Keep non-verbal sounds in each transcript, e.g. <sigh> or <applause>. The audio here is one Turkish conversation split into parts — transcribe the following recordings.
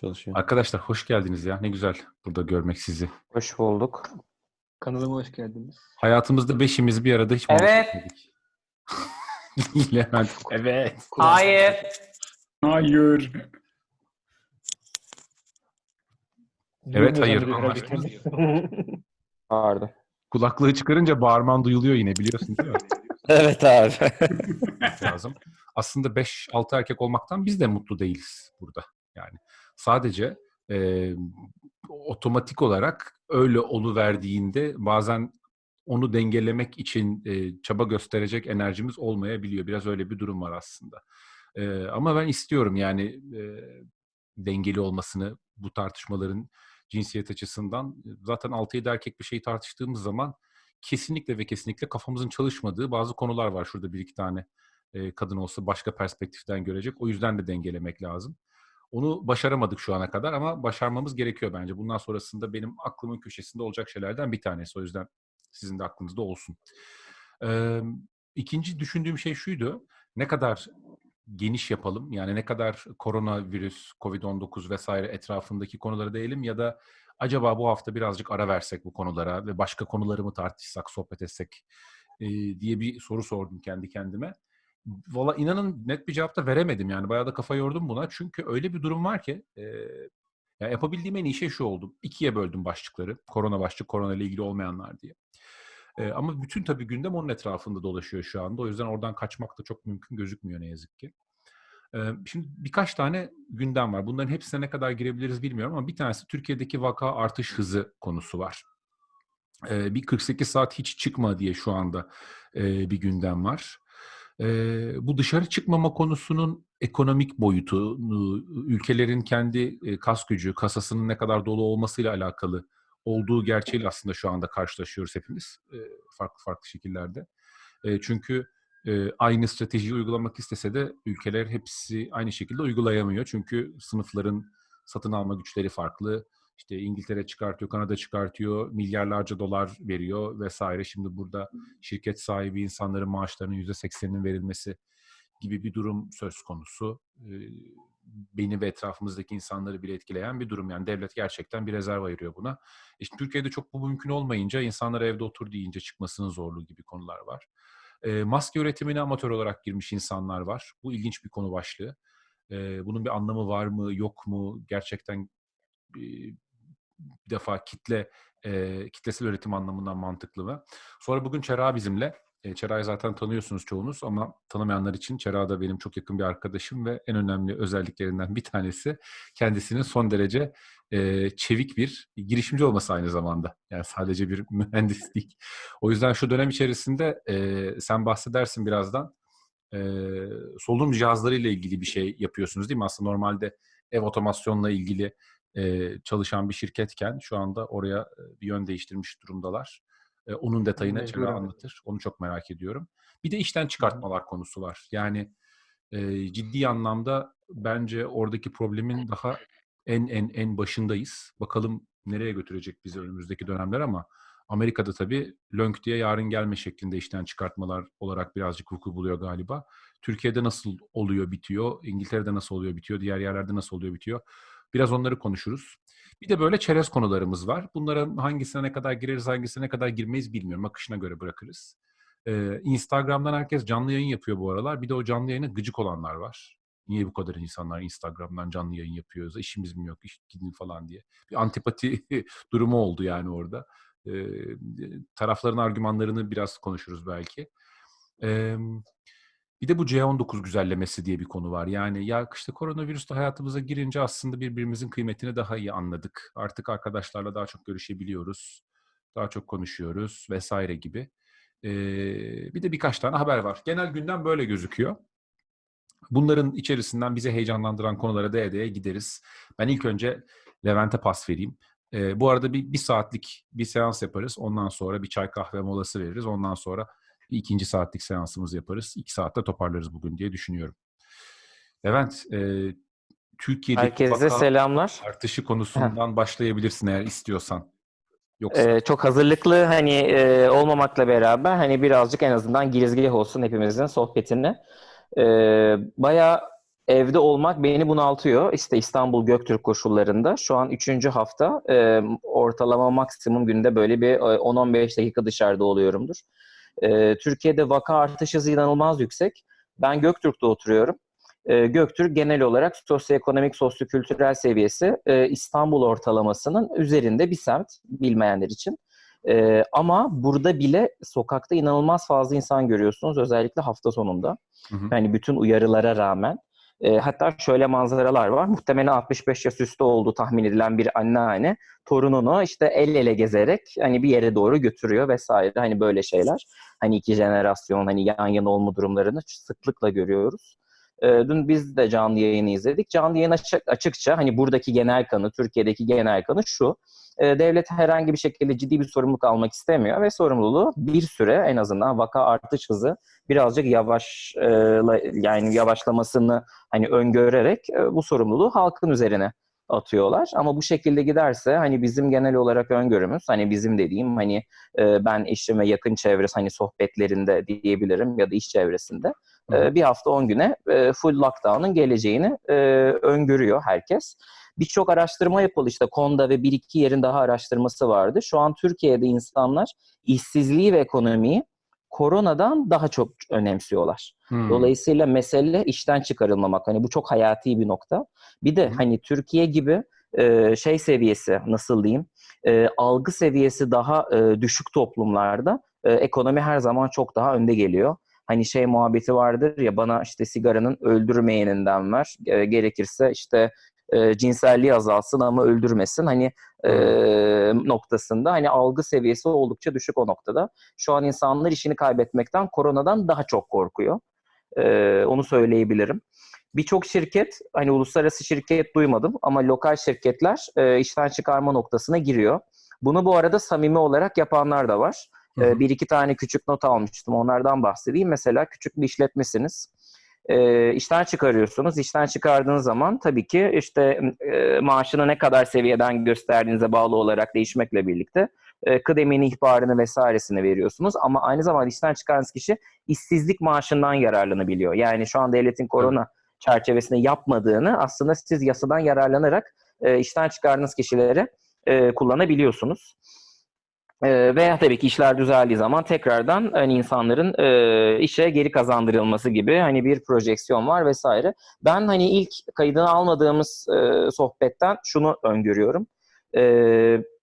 Çalışıyor. Arkadaşlar hoş geldiniz ya. Ne güzel burada görmek sizi. Hoş bulduk. Kanalıma hoş geldiniz. Hayatımızda beşimiz bir arada hiç Evet. <laughs> Levent. Evet. Hayır. Hayır. Evet, hayır. <laughs> Pardon. Kulaklığı çıkarınca bağırman duyuluyor yine biliyorsun değil mi? <laughs> Evet abi. lazım. Aslında 5-6 erkek olmaktan biz de mutlu değiliz burada. Yani sadece e, otomatik olarak öyle oluverdiğinde bazen onu dengelemek için e, çaba gösterecek enerjimiz olmayabiliyor. Biraz öyle bir durum var aslında. E, ama ben istiyorum yani e, dengeli olmasını bu tartışmaların cinsiyet açısından. Zaten 6-7 erkek bir şey tartıştığımız zaman kesinlikle ve kesinlikle kafamızın çalışmadığı bazı konular var. Şurada bir iki tane e, kadın olsa başka perspektiften görecek. O yüzden de dengelemek lazım. Onu başaramadık şu ana kadar ama başarmamız gerekiyor bence. Bundan sonrasında benim aklımın köşesinde olacak şeylerden bir tanesi. O yüzden sizin de aklınızda olsun. Ee, ikinci düşündüğüm şey şuydu. Ne kadar geniş yapalım? Yani ne kadar koronavirüs, Covid-19 vesaire etrafındaki konulara değilim ya da acaba bu hafta birazcık ara versek bu konulara ve başka konuları mı tartışsak, sohbet etsek e, diye bir soru sordum kendi kendime. Valla inanın net bir cevap da veremedim yani. Bayağı da kafa yordum buna. Çünkü öyle bir durum var ki e, ya yapabildiğim en iyi şey şu oldu. İkiye böldüm başlıkları. Korona başlık, korona ile ilgili olmayanlar diye. E, ama bütün tabii gündem onun etrafında dolaşıyor şu anda. O yüzden oradan kaçmak da çok mümkün gözükmüyor ne yazık ki. E, şimdi birkaç tane gündem var. Bunların hepsine ne kadar girebiliriz bilmiyorum ama bir tanesi Türkiye'deki vaka artış hızı konusu var. E, bir 48 saat hiç çıkma diye şu anda e, bir gündem var. Ee, bu dışarı çıkmama konusunun ekonomik boyutu, ülkelerin kendi e, kas gücü, kasasının ne kadar dolu olmasıyla alakalı olduğu gerçeğiyle aslında şu anda karşılaşıyoruz hepimiz e, farklı farklı şekillerde. E, çünkü e, aynı stratejiyi uygulamak istese de ülkeler hepsi aynı şekilde uygulayamıyor. Çünkü sınıfların satın alma güçleri farklı. İşte İngiltere çıkartıyor, Kanada çıkartıyor, milyarlarca dolar veriyor vesaire. Şimdi burada şirket sahibi insanların maaşlarının yüzde sekseninin verilmesi gibi bir durum söz konusu. Beni ve etrafımızdaki insanları bile etkileyen bir durum. Yani devlet gerçekten bir rezerv ayırıyor buna. İşte Türkiye'de çok bu mümkün olmayınca insanlar evde otur deyince çıkmasının zorluğu gibi konular var. Maske üretimine amatör olarak girmiş insanlar var. Bu ilginç bir konu başlığı. Bunun bir anlamı var mı, yok mu? Gerçekten bir defa kitle e, kitlesel üretim anlamından mantıklı mı? Sonra bugün Çera bizimle. E, Çera'yı zaten tanıyorsunuz çoğunuz ama tanımayanlar için Çera da benim çok yakın bir arkadaşım ve en önemli özelliklerinden bir tanesi kendisinin son derece e, çevik bir girişimci olması aynı zamanda. Yani sadece bir <laughs> mühendislik. O yüzden şu dönem içerisinde e, sen bahsedersin birazdan. E, solunum cihazları ile ilgili bir şey yapıyorsunuz değil mi? Aslında normalde ev otomasyonla ilgili çalışan bir şirketken şu anda oraya bir yön değiştirmiş durumdalar. onun detayını Çevre anlatır. Onu çok merak ediyorum. Bir de işten çıkartmalar konusu var. Yani ciddi anlamda bence oradaki problemin daha en en en başındayız. Bakalım nereye götürecek bizi önümüzdeki dönemler ama Amerika'da tabii lönk diye yarın gelme şeklinde işten çıkartmalar olarak birazcık vuku buluyor galiba. Türkiye'de nasıl oluyor bitiyor, İngiltere'de nasıl oluyor bitiyor, diğer yerlerde nasıl oluyor bitiyor. Biraz onları konuşuruz. Bir de böyle çerez konularımız var. Bunlara hangisine ne kadar gireriz, hangisine ne kadar girmeyiz bilmiyorum. Akışına göre bırakırız. Ee, Instagram'dan herkes canlı yayın yapıyor bu aralar. Bir de o canlı yayına gıcık olanlar var. Niye bu kadar insanlar Instagram'dan canlı yayın yapıyoruz? İşimiz mi yok, iş gidin falan diye. Bir antipati <laughs> durumu oldu yani orada. Ee, tarafların argümanlarını biraz konuşuruz belki. Ee, bir de bu C19 güzellemesi diye bir konu var. Yani ya işte koronavirüs de hayatımıza girince aslında birbirimizin kıymetini daha iyi anladık. Artık arkadaşlarla daha çok görüşebiliyoruz. Daha çok konuşuyoruz vesaire gibi. Ee, bir de birkaç tane haber var. Genel gündem böyle gözüküyor. Bunların içerisinden bizi heyecanlandıran konulara değe değe gideriz. Ben ilk önce Levent'e pas vereyim. Ee, bu arada bir, bir saatlik bir seans yaparız. Ondan sonra bir çay kahve molası veririz. Ondan sonra bir ikinci saatlik seansımız yaparız. İki saatte toparlarız bugün diye düşünüyorum. Levent, e, Türkiye'deki Herkese selamlar. artışı konusundan başlayabilirsin eğer istiyorsan. Yoksa... Ee, çok hazırlıklı hani e, olmamakla beraber hani birazcık en azından girizgah olsun hepimizin sohbetine. Ee, bayağı evde olmak beni bunaltıyor. İşte İstanbul Göktürk koşullarında şu an 3. hafta e, ortalama maksimum günde böyle bir e, 10-15 dakika dışarıda oluyorumdur. E, Türkiye'de vaka artış hızı inanılmaz yüksek. Ben Göktürk'te oturuyorum. E, Göktürk genel olarak sosyoekonomik, sosyokültürel seviyesi e, İstanbul ortalamasının üzerinde bir semt bilmeyenler için. E, ama burada bile sokakta inanılmaz fazla insan görüyorsunuz özellikle hafta sonunda. Hı hı. Yani bütün uyarılara rağmen. E, hatta şöyle manzaralar var. Muhtemelen 65 yaş üstü olduğu tahmin edilen bir anneanne torununu işte el ele gezerek hani bir yere doğru götürüyor vesaire. Hani böyle şeyler. Hani iki jenerasyon hani yan yana olma durumlarını sıklıkla görüyoruz. E, dün biz de canlı yayını izledik. Canlı yayın açık, açıkça hani buradaki genel kanı, Türkiye'deki genel kanı şu. E, devlet herhangi bir şekilde ciddi bir sorumluluk almak istemiyor ve sorumluluğu bir süre en azından vaka artış hızı birazcık yavaş e, yani yavaşlamasını hani öngörerek e, bu sorumluluğu halkın üzerine atıyorlar. Ama bu şekilde giderse hani bizim genel olarak öngörümüz hani bizim dediğim hani e, ben eşim yakın çevresi hani sohbetlerinde diyebilirim ya da iş çevresinde e, bir hafta 10 güne e, full lockdown'un geleceğini e, öngörüyor herkes. Birçok araştırma yapıldı işte Konda ve bir iki yerin daha araştırması vardı. Şu an Türkiye'de insanlar işsizliği ve ekonomiyi koronadan daha çok önemsiyorlar. Hmm. Dolayısıyla mesele işten çıkarılmamak. Hani bu çok hayati bir nokta. Bir de hani Türkiye gibi e, şey seviyesi nasıl diyeyim e, algı seviyesi daha e, düşük toplumlarda e, ekonomi her zaman çok daha önde geliyor. Hani şey muhabbeti vardır ya bana işte sigaranın öldürmeyeninden ver. E, gerekirse işte e, cinselliği azalsın ama öldürmesin. Hani e, noktasında hani algı seviyesi oldukça düşük o noktada. Şu an insanlar işini kaybetmekten koronadan daha çok korkuyor. E, onu söyleyebilirim. Birçok şirket, hani uluslararası şirket duymadım ama lokal şirketler e, işten çıkarma noktasına giriyor. Bunu bu arada samimi olarak yapanlar da var. E, bir iki tane küçük not almıştım. Onlardan bahsedeyim. Mesela küçük bir işletmesiniz. E, işten çıkarıyorsunuz. İşten çıkardığınız zaman tabii ki işte e, maaşını ne kadar seviyeden gösterdiğinize bağlı olarak değişmekle birlikte e, kıdemini, ihbarını vesairesini veriyorsunuz. Ama aynı zamanda işten çıkardığınız kişi işsizlik maaşından yararlanabiliyor. Yani şu an devletin korona çerçevesinde yapmadığını aslında siz yasadan yararlanarak e, işten çıkardığınız kişilere e, kullanabiliyorsunuz. E, veya tabii ki işler düzeldiği zaman tekrardan hani insanların e, işe geri kazandırılması gibi hani bir projeksiyon var vesaire. Ben hani ilk kaydını almadığımız e, sohbetten şunu öngörüyorum. E,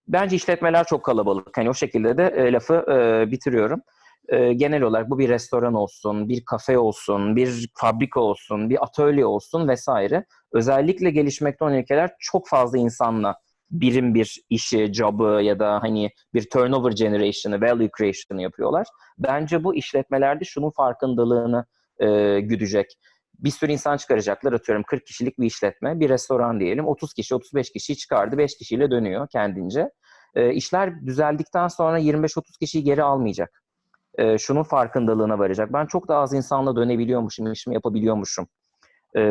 bence işletmeler çok kalabalık. Hani o şekilde de e, lafı e, bitiriyorum. E, genel olarak bu bir restoran olsun, bir kafe olsun, bir fabrika olsun, bir atölye olsun vesaire. Özellikle gelişmekte olan ülkeler çok fazla insanla birim bir işi, job'ı ya da hani bir turnover generation'ı, value creation'ı yapıyorlar. Bence bu işletmelerde şunun farkındalığını e, güdecek. Bir sürü insan çıkaracaklar atıyorum 40 kişilik bir işletme, bir restoran diyelim 30 kişi 35 kişi çıkardı 5 kişiyle dönüyor kendince. E, işler düzeldikten sonra 25-30 kişiyi geri almayacak. E, şunun farkındalığına varacak. Ben çok daha az insanla dönebiliyormuşum, işimi yapabiliyormuşum e,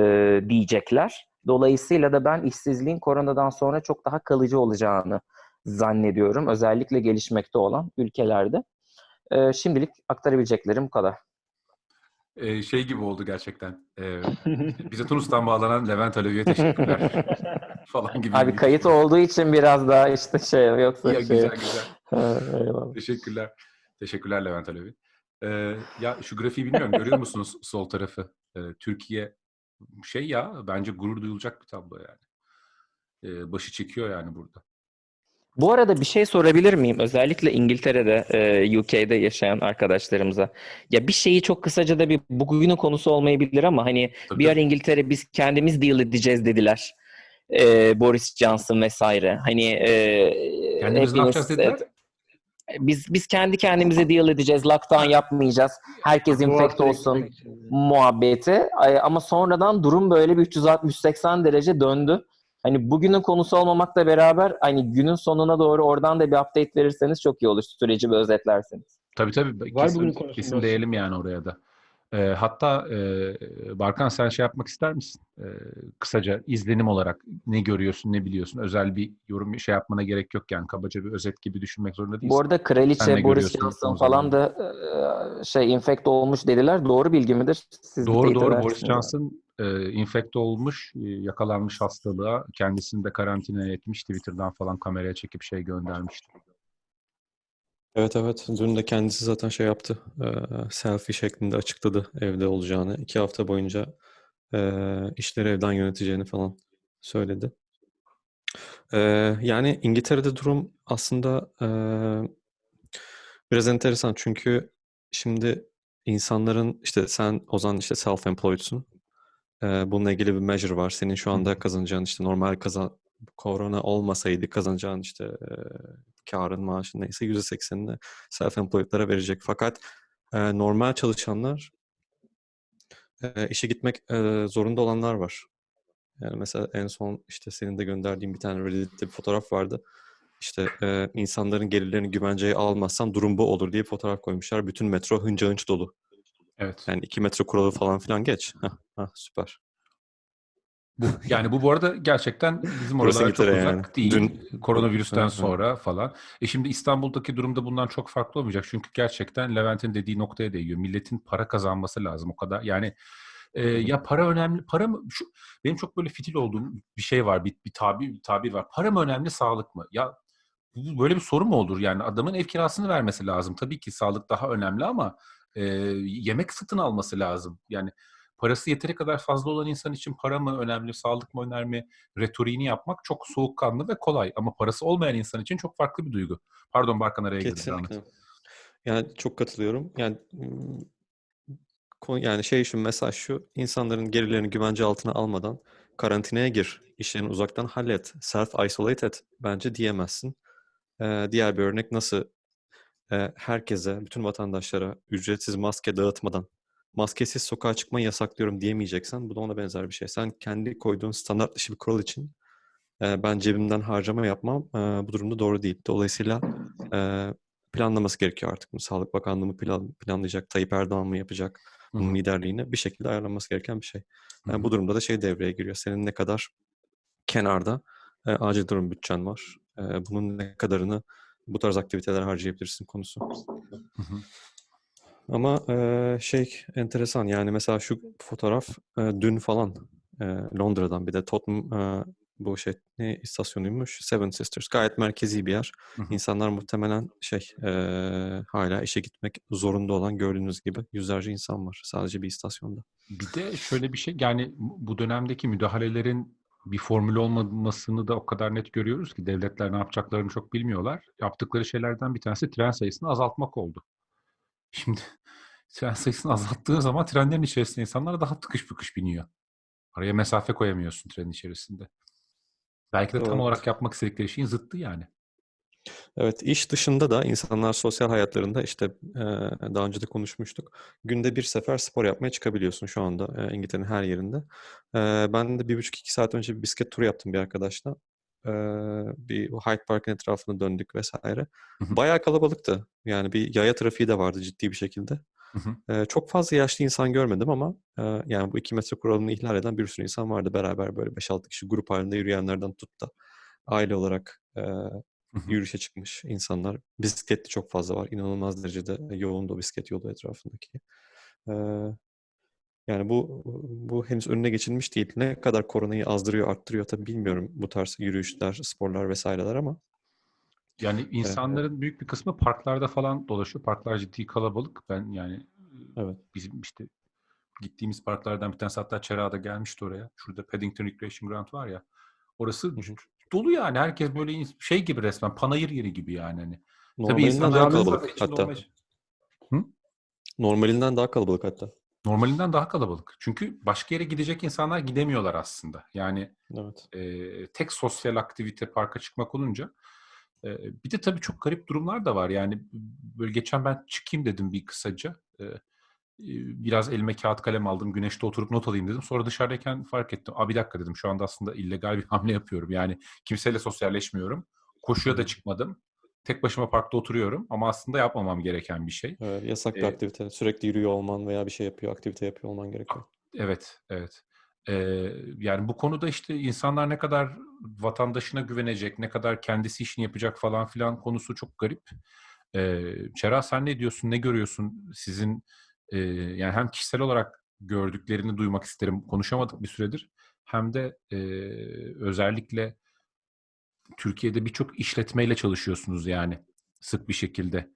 diyecekler. Dolayısıyla da ben işsizliğin koronadan sonra çok daha kalıcı olacağını zannediyorum. Özellikle gelişmekte olan ülkelerde. Ee, şimdilik aktarabileceklerim bu kadar. Ee, şey gibi oldu gerçekten. Ee, bize Tunus'tan bağlanan Levent Alevi'ye teşekkürler <laughs> falan gibi. Abi kayıt olduğu için biraz daha işte şey yoksa Ya, şey. güzel güzel. Eyvallah. Teşekkürler. Teşekkürler Levent Alevi. Ee, ya şu grafiği bilmiyorum görüyor musunuz sol tarafı? Ee, Türkiye şey ya bence gurur duyulacak bir tablo yani. Ee, başı çekiyor yani burada. Bu arada bir şey sorabilir miyim? Özellikle İngiltere'de, e, UK'de yaşayan arkadaşlarımıza. Ya bir şeyi çok kısaca da bir bugünün konusu olmayabilir ama hani Tabii, bir ara. İngiltere biz kendimiz deal edeceğiz dediler. E, Boris Johnson vesaire. Hani e, Kendimiz ne yapacağız dediler? Biz biz kendi kendimize deal edeceğiz. Lockdown yapmayacağız. Herkes hafta olsun muhabbeti. Ama sonradan durum böyle bir 360-180 derece döndü. Hani bugünün konusu olmamakla beraber hani günün sonuna doğru oradan da bir update verirseniz çok iyi olur. Süreci bir özetlerseniz. Tabii tabii. Var kesin, bugün kesin değelim yani oraya da. Ee, hatta e, Barkan sen şey yapmak ister misin? Ee, kısaca izlenim olarak ne görüyorsun, ne biliyorsun? Özel bir yorum şey yapmana gerek yok yani. Kabaca bir özet gibi düşünmek zorunda değilsin. Bu arada kraliçe Boris Johnson son falan da e, şey infect olmuş dediler. Doğru bilgi midir? Siz Doğru doğru Boris. Johnson e, infekte olmuş, e, yakalanmış hastalığa, kendisini de karantinaya etmiş, Twitter'dan falan kameraya çekip şey göndermişti. Evet evet. Dün de kendisi zaten şey yaptı. eee, selfie şeklinde açıkladı evde olacağını. iki hafta boyunca eee, işleri evden yöneteceğini falan söyledi. Eee, yani İngiltere'de durum aslında eee, biraz enteresan. Çünkü şimdi insanların işte sen Ozan işte self-employed'sun. Eee, bununla ilgili bir measure var. Senin şu anda kazanacağın işte normal kazan korona olmasaydı kazanacağın işte eee karın maaşın neyse %80'ini self-employed'lara verecek. Fakat eee, normal çalışanlar eee, işe gitmek eee, zorunda olanlar var. Yani mesela en son işte senin de gönderdiğin bir tane Reddit'te bir fotoğraf vardı. İşte eee, insanların gelirlerini güvenceye almazsan durum bu olur diye fotoğraf koymuşlar. Bütün metro hınca hınç dolu. Evet. Yani iki metro kuralı falan filan geç. Heh, heh, süper. Bu, yani bu bu arada gerçekten bizim oralara çok uzak yani. değil. Dün- Koronavirüsten sonra falan. E şimdi İstanbul'daki durumda bundan çok farklı olmayacak. Çünkü gerçekten Levent'in dediği noktaya değiyor. Milletin para kazanması lazım o kadar. Yani e, ya para önemli. Para mı? Şu, benim çok böyle fitil olduğum bir şey var. Bir, bir tabir, bir tabir var. Para mı önemli, sağlık mı? Ya böyle bir soru mu olur? Yani adamın ev kirasını vermesi lazım. Tabii ki sağlık daha önemli ama e, yemek satın alması lazım. Yani parası yeteri kadar fazla olan insan için para mı önemli, sağlık mı önemli retoriğini yapmak çok soğukkanlı ve kolay. Ama parası olmayan insan için çok farklı bir duygu. Pardon Barkan araya girdim. Kesinlikle. Yani çok katılıyorum. Yani yani şey şu mesaj şu insanların gelirlerini güvence altına almadan karantinaya gir, işlerini uzaktan hallet, self isolate et bence diyemezsin. Ee, diğer bir örnek nasıl e, herkese, bütün vatandaşlara ücretsiz maske dağıtmadan maskesiz sokağa çıkmayı yasaklıyorum diyemeyeceksen bu da ona benzer bir şey. Sen kendi koyduğun standart dışı bir kural için e, ben cebimden harcama yapmam e, bu durumda doğru değil. Dolayısıyla e, planlaması gerekiyor artık. Sağlık Bakanlığı mı plan, planlayacak, Tayyip Erdoğan mı yapacak bunun hı. liderliğini bir şekilde ayarlanması gereken bir şey. Yani hı. bu durumda da şey devreye giriyor. Senin ne kadar kenarda e, acil durum bütçen var. E, bunun ne kadarını bu tarz aktiviteler harcayabilirsin konusu. Hı hı. Ama e, şey enteresan yani mesela şu fotoğraf e, dün falan e, Londra'dan bir de Tottenham e, bu şey ne istasyonuymuş Seven Sisters gayet merkezi bir yer. Hı hı. İnsanlar muhtemelen şey e, hala işe gitmek zorunda olan gördüğünüz gibi yüzlerce insan var sadece bir istasyonda. Bir de şöyle bir şey yani bu dönemdeki müdahalelerin bir formül olmamasını da o kadar net görüyoruz ki devletler ne yapacaklarını çok bilmiyorlar. Yaptıkları şeylerden bir tanesi tren sayısını azaltmak oldu. Şimdi tren sayısını azalttığı zaman trenlerin içerisinde insanlar daha tıkış bıkış biniyor. Araya mesafe koyamıyorsun trenin içerisinde. Belki de tam Doğru. olarak yapmak istedikleri şeyin zıttı yani. Evet, iş dışında da insanlar sosyal hayatlarında işte daha önce de konuşmuştuk. Günde bir sefer spor yapmaya çıkabiliyorsun şu anda İngiltere'nin her yerinde. Ben de bir buçuk iki saat önce bir bisiklet turu yaptım bir arkadaşla. E, bir Hyde Park'ın etrafını döndük vesaire. Hı hı. Bayağı kalabalıktı. Yani bir yaya trafiği de vardı ciddi bir şekilde. Hı hı. E, çok fazla yaşlı insan görmedim ama e, yani bu iki metre kuralını ihlal eden bir sürü insan vardı beraber böyle 5-6 kişi grup halinde yürüyenlerden tut da aile olarak e, yürüyüşe çıkmış insanlar. Bisikletli çok fazla var. İnanılmaz derecede yoğun da o bisiklet yolu etrafındaki. Ee, yani bu bu henüz önüne geçilmiş değil. Ne kadar koronayı azdırıyor, arttırıyor tabii bilmiyorum bu tarz yürüyüşler, sporlar vesaireler ama Yani insanların büyük bir kısmı parklarda falan dolaşıyor. Parklar ciddi kalabalık. Ben yani evet. bizim işte gittiğimiz parklardan bir tanesi hatta Çerağ'da gelmişti oraya. Şurada Paddington Recreation Ground var ya. Orası Hı hı. dolu yani. Herkes böyle şey gibi resmen panayır yeri gibi yani. Hani. Tabii Normalinden insanlar daha kalabalık hatta. olmaya- Normalinden daha kalabalık hatta. Normalinden daha kalabalık. Çünkü başka yere gidecek insanlar gidemiyorlar aslında. Yani Evet. e, tek sosyal aktivite parka çıkmak olunca. E, bir de tabii çok garip durumlar da var. Yani böyle geçen ben çıkayım dedim bir kısaca. E, biraz elime kağıt kalem aldım. Güneşte oturup not alayım dedim. Sonra dışarıdayken fark ettim. Aa bir dakika dedim. Şu anda aslında illegal bir hamle yapıyorum. Yani kimseyle sosyalleşmiyorum. Koşuya da çıkmadım. Tek başıma parkta oturuyorum. Ama aslında yapmamam gereken bir şey. Evet, yasak bir Ee, aktivite. Sürekli yürüyor olman veya bir şey yapıyor, aktivite yapıyor olman gerekiyor. Evet, evet. Ee, yani bu konuda işte insanlar ne kadar vatandaşına güvenecek, ne kadar kendisi işini yapacak falan filan konusu çok garip. Ee, Çera sen ne diyorsun, ne görüyorsun sizin e, yani hem kişisel olarak gördüklerini duymak isterim. Konuşamadık bir süredir. Hem de e, özellikle Türkiye'de birçok işletmeyle çalışıyorsunuz yani sık bir şekilde.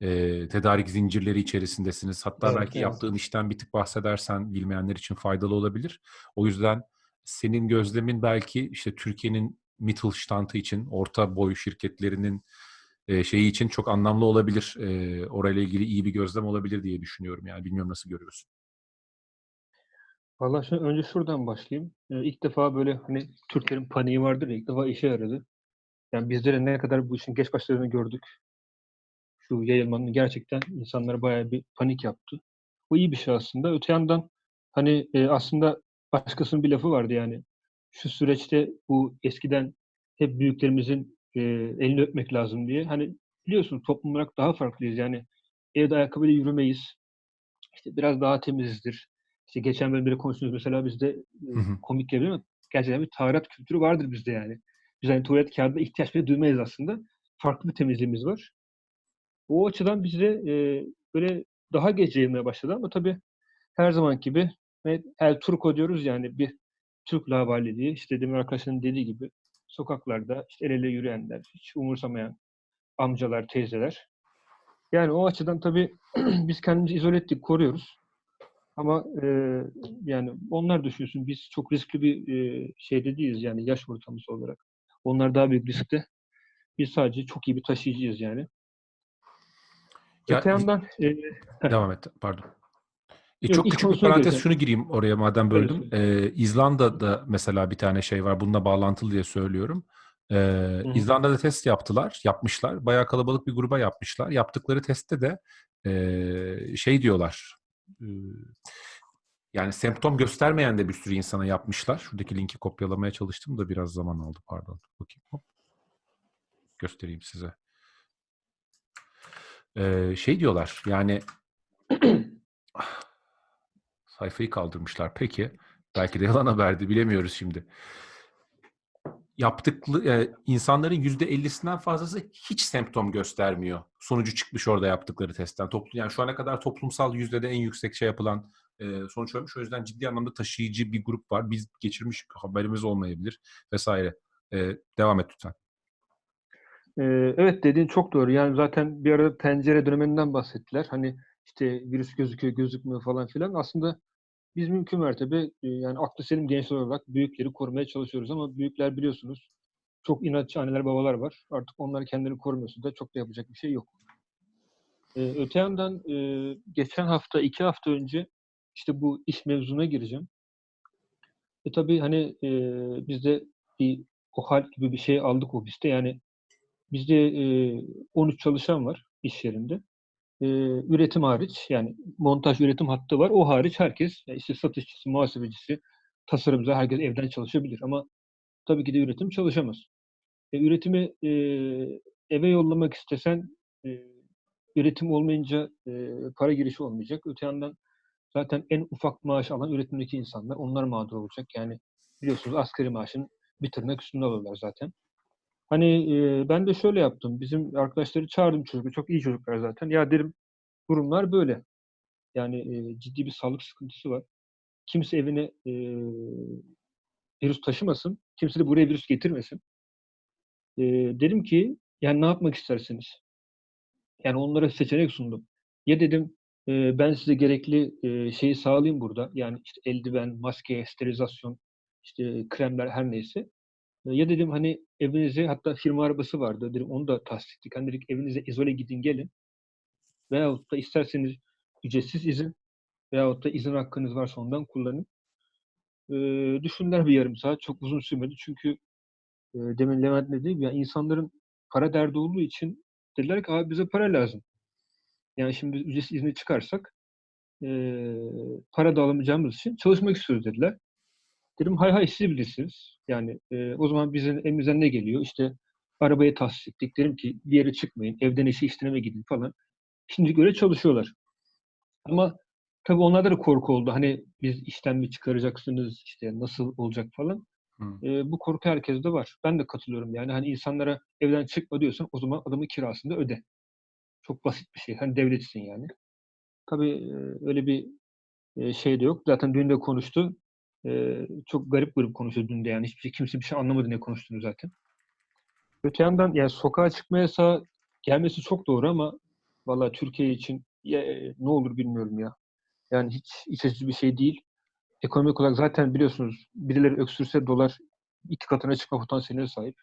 E, tedarik zincirleri içerisindesiniz. Hatta Evet, belki evet. yaptığın işten bir tık bahsedersen bilmeyenler için faydalı olabilir. O yüzden senin gözlemin belki işte Türkiye'nin Mittelstand'ı için, orta boy şirketlerinin e, şeyi için çok anlamlı olabilir. E, orayla ilgili iyi bir gözlem olabilir diye düşünüyorum. Yani bilmiyorum nasıl görüyorsun. Valla şimdi önce şuradan başlayayım. Ee, ilk defa böyle hani Türklerin paniği vardır ya ilk defa işe yaradı. Yani bizlere ne kadar bu işin geç başladığını gördük. Şu yayılmanın gerçekten insanlara bayağı bir panik yaptı. Bu iyi bir şey aslında. Öte yandan hani e, aslında başkasının bir lafı vardı yani. Şu süreçte bu eskiden hep büyüklerimizin e, elini öpmek lazım diye. Hani biliyorsunuz toplum olarak daha farklıyız. Yani evde ayakkabıyla yürümeyiz. İşte biraz daha temizizdir. İşte geçen bölümde de konuştuğumuz mesela bizde Hı hı. komik gelebilir ama gerçekten bir taharat kültürü vardır bizde yani. Biz hani tuvalet kağıdına ihtiyaç bile duymayız aslında. Farklı bir temizliğimiz var. O açıdan bizde e, böyle daha geç yayılmaya başladı ama tabii her zaman gibi El Turco diyoruz yani bir Türk lavaliliği. İşte demin arkadaşların dediği gibi sokaklarda işte el ele yürüyenler, hiç umursamayan amcalar, teyzeler. Yani o açıdan tabii <clears throat> biz kendimizi izole ettik, koruyoruz. Ama e, yani onlar düşünsün biz çok riskli bir e, şeyde değiliz yani yaş ortamısı olarak. Onlar daha büyük riskte. Biz sadece çok iyi bir taşıyıcıyız yani. Ya, Öte yandan e, Devam et. Pardon. E, Yok, çok küçük bir parantez şunu gireyim oraya madem böldüm. E, İzlanda'da mesela bir tane şey var. Bununla bağlantılı diye söylüyorum. E, hı. İzlanda'da test yaptılar. Yapmışlar. Bayağı kalabalık bir gruba yapmışlar. Yaptıkları testte de e, şey diyorlar. e, yani semptom göstermeyen de bir sürü insana yapmışlar. Şuradaki linki kopyalamaya çalıştım da biraz zaman aldı. Pardon. Bakayım. Hop. Göstereyim size. E, şey diyorlar. Yani <clears throat> sayfayı kaldırmışlar. Peki. Belki de yalan haberdi. Bilemiyoruz şimdi. Yaptıklı e, insanların yüzde 50'sinden fazlası hiç semptom göstermiyor. Sonucu çıkmış orada yaptıkları testten. Toplu, yani şu ana kadar toplumsal yüzdede en yüksek şey yapılan sonuç olmuş. O yüzden ciddi anlamda taşıyıcı bir grup var. Biz geçirmiş haberimiz olmayabilir vesaire. E, devam et lütfen. Evet dediğin çok doğru. Yani zaten bir arada tencere döneminden bahsettiler. Hani işte virüs gözüküyor, gözükmüyor falan filan. Aslında biz mümkün mertebe yani aklı selim gençler olarak büyükleri korumaya çalışıyoruz ama büyükler biliyorsunuz çok inatçı anneler babalar var. Artık onlar kendini korumuyorsa da çok da yapacak bir şey yok. Ee, öte yandan e, geçen hafta, iki hafta önce işte bu iş mevzuna gireceğim. E tabii hani e, biz de bir OHAL gibi bir şey aldık ofiste. Yani Bizde e, 13 çalışan var iş yerinde. E, üretim hariç yani montaj üretim hattı var. O hariç herkes yani işte satışçısı, muhasebecisi, tasarımcı herkes evden çalışabilir ama tabii ki de üretim çalışamaz. E, üretimi e, eve yollamak istesen e, üretim olmayınca e, para girişi olmayacak. Öte yandan zaten en ufak maaş alan üretimdeki insanlar onlar mağdur olacak. Yani biliyorsunuz asgari maaşın bir tırnak üstünde alıyorlar zaten. Hani e, ben de şöyle yaptım. Bizim arkadaşları çağırdım çocuklar. Çok iyi çocuklar zaten. Ya derim durumlar böyle. Yani e, ciddi bir sağlık sıkıntısı var. Kimse evine e, virüs taşımasın. Kimse de buraya virüs getirmesin. E, dedim ki yani ne yapmak istersiniz? Yani onlara seçenek sundum. Ya dedim e, ben size gerekli e, şeyi sağlayayım burada. Yani işte eldiven, maske, sterilizasyon, işte kremler her neyse. Ya dedim hani evinize hatta firma arabası vardı. Dedim onu da tahsis ettik. Hani dedik evinize izole gidin gelin. Veyahut da isterseniz ücretsiz izin veyahut da izin hakkınız varsa ondan kullanın. Ee, düşündüler bir yarım saat. Çok uzun sürmedi. Çünkü e, demin Levent ne dedi? Ya insanların para derdi olduğu için dediler ki abi bize para lazım. Yani şimdi ücretsiz izni çıkarsak e, para da alamayacağımız için çalışmak istiyoruz dediler. Dedim hay hay siz bilirsiniz. Yani e, o zaman bizim elimizden ne geliyor? İşte arabayı tahsis ettik. Dedim ki bir yere çıkmayın. Evden işe işlerine gidin falan. Şimdi göre çalışıyorlar. Ama tabii onlarda da korku oldu. Hani biz işten mi çıkaracaksınız? işte nasıl olacak falan. E, bu korku herkeste var. Ben de katılıyorum yani. Hani insanlara evden çıkma diyorsan o zaman adamın kirasını da öde. Çok basit bir şey. Hani devletsin yani. Tabii öyle bir şey de yok. Zaten dün de konuştu. Çok garip garip konuştu dün de yani. Hiçbir şey, kimse bir şey anlamadı ne konuştuğunu zaten. Öte yandan yani sokağa çıkma yasağı gelmesi çok doğru ama vallahi Türkiye için ya, ne olur bilmiyorum ya. Yani hiç iç açıcı bir şey değil. Ekonomik olarak zaten biliyorsunuz birileri öksürse dolar iki katına çıkma potansiyeline sahip.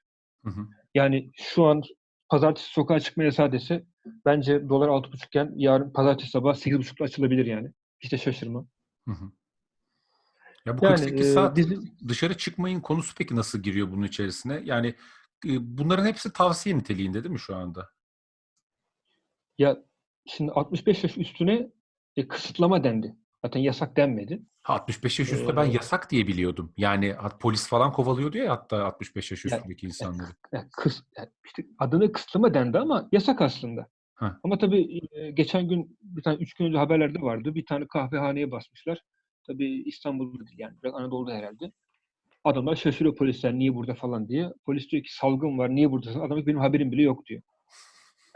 Hı hı. Yani şu an pazartesi sokağa çıkma yasağı dese bence dolar 6.5 iken yarın pazartesi sabah 8.5'da açılabilir yani. Hiç de şaşırmam. Hı hı. Ya bu Yani 48 e, saat bizim dışarı çıkmayın konusu peki nasıl giriyor bunun içerisine? Yani e, bunların hepsi tavsiye niteliğinde değil mi şu anda? ya şimdi 65 yaş üstüne e, kısıtlama dendi. Zaten yasak denmedi. Ha, 65 yaş üstü ben Ee, yasak diye biliyordum. Yani polis falan kovalıyordu ya hatta 65 yaş Ya- üstündeki insanları. Yani kıs, yani işte adına kısıtlama dendi ama yasak aslında. Heh. Ama tabii e, geçen gün bir tane üç gün önce haberlerde vardı. Bir tane kahvehaneye basmışlar. Tabii İstanbul'da değil yani biraz Anadolu'da herhalde. Adamlar şaşırıyor polisler niye burada falan diye. Polis diyor ki salgın var niye buradasın? Adam benim haberim bile yok diyor.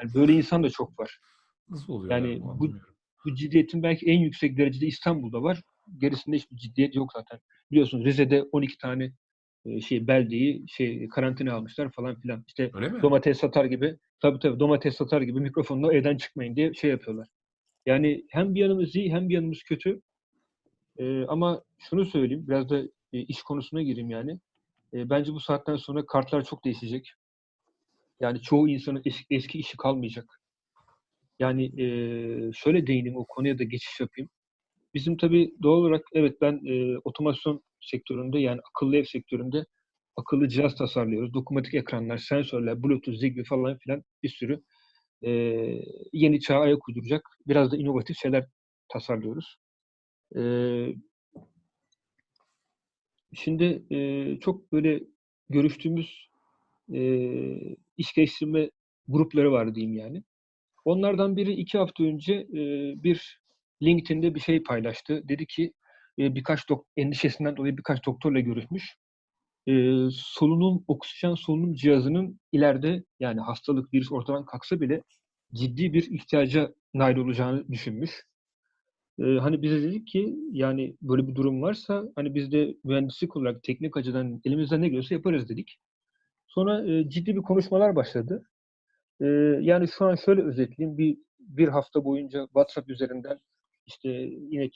Yani böyle insan da çok var. Nasıl oluyor Yani yani, bu-. Bu ciddiyetin belki en yüksek derecede İstanbul'da var. Gerisinde hiçbir ciddiyet yok zaten. Biliyorsunuz Rize'de 12 tane şey beldeyi şey karantina almışlar falan filan. İşte domates satar gibi tabii tabii domates satar gibi mikrofonla evden çıkmayın diye şey yapıyorlar. Yani hem bir yanımız iyi hem bir yanımız kötü. Ee, ama şunu söyleyeyim biraz da e, iş konusuna gireyim yani. E, bence bu saatten sonra kartlar çok değişecek. Yani çoğu insanın eski, eski işi kalmayacak. Yani e, şöyle değineyim o konuya da geçiş yapayım. Bizim tabii doğal olarak evet ben e, otomasyon sektöründe yani akıllı ev sektöründe akıllı cihaz tasarlıyoruz. Dokunmatik ekranlar, sensörler, Bluetooth, Zigbee falan filan bir sürü e, yeni çağa ayak uyduracak biraz da inovatif şeyler tasarlıyoruz. E, şimdi e, çok böyle görüştüğümüz e, iş geliştirme grupları var diyeyim yani. Onlardan biri iki hafta önce e, bir LinkedIn'de bir şey paylaştı. Dedi ki e, birkaç endişesinden dolayı birkaç doktorla görüşmüş. E, solunum, oksijen solunum cihazının ileride yani hastalık, virüs ortadan kalksa bile ciddi bir ihtiyaca nail olacağını düşünmüş. E, hani bize dedik ki yani böyle bir durum varsa hani biz de mühendislik olarak teknik açıdan elimizden ne geliyorsa yaparız dedik. Sonra e, ciddi bir konuşmalar başladı. Yani şu an şöyle özetleyeyim. Bir, bir hafta boyunca WhatsApp üzerinden işte yine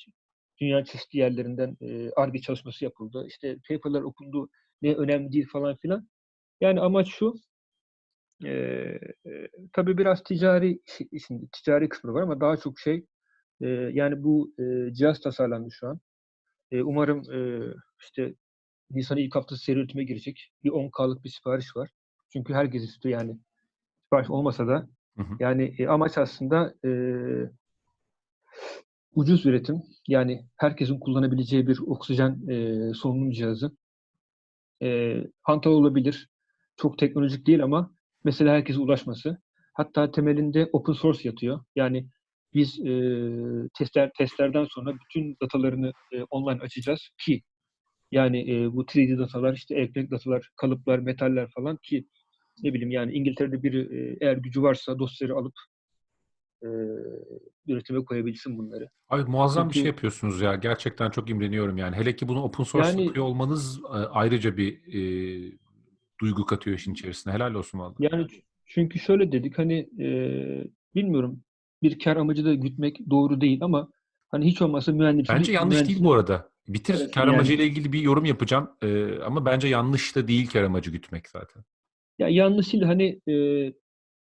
dünya çeşitli yerlerinden ARGE çalışması yapıldı. İşte paperlar okundu. Ne önemli değil falan filan. Yani amaç şu e, tabii biraz ticari işin ticari kısmı var ama daha çok şey e, yani bu e, cihaz tasarlandı şu an. E, umarım e, işte Nisan'ın ilk haftası seri üretime girecek. Bir 10K'lık bir sipariş var. Çünkü herkes istiyor yani. Sipariş olmasa da Hı hı. yani e, amaç aslında e, ucuz üretim. Yani herkesin kullanabileceği bir oksijen e, solunum cihazı. E, hantal olabilir. Çok teknolojik değil ama mesela herkese ulaşması. Hatta temelinde open source yatıyor. Yani biz e, testler testlerden sonra bütün datalarını e, online açacağız ki yani e, bu 3D datalar, işte elektronik datalar, kalıplar, metaller falan ki ne bileyim yani İngiltere'de biri e, eğer gücü varsa dosyaları alıp e, üretime koyabilsin bunları. Abi muazzam bir şey Çünkü- yapıyorsunuz ya. Gerçekten çok imreniyorum yani. Hele ki bunu open source Yani- yapıyor olmanız ayrıca bir e, duygu katıyor işin içerisine. Helal olsun vallahi. Yani çünkü şöyle dedik hani e, bilmiyorum bir kar amacı da gütmek doğru değil ama hani hiç olmazsa mühendislik Bence yanlış değil bu arada. Bitir Evet, kar yani- amacıyla ilgili bir yorum yapacağım. E, ama bence yanlış da değil kar amacı gütmek zaten. Ya yanlış değil hani e,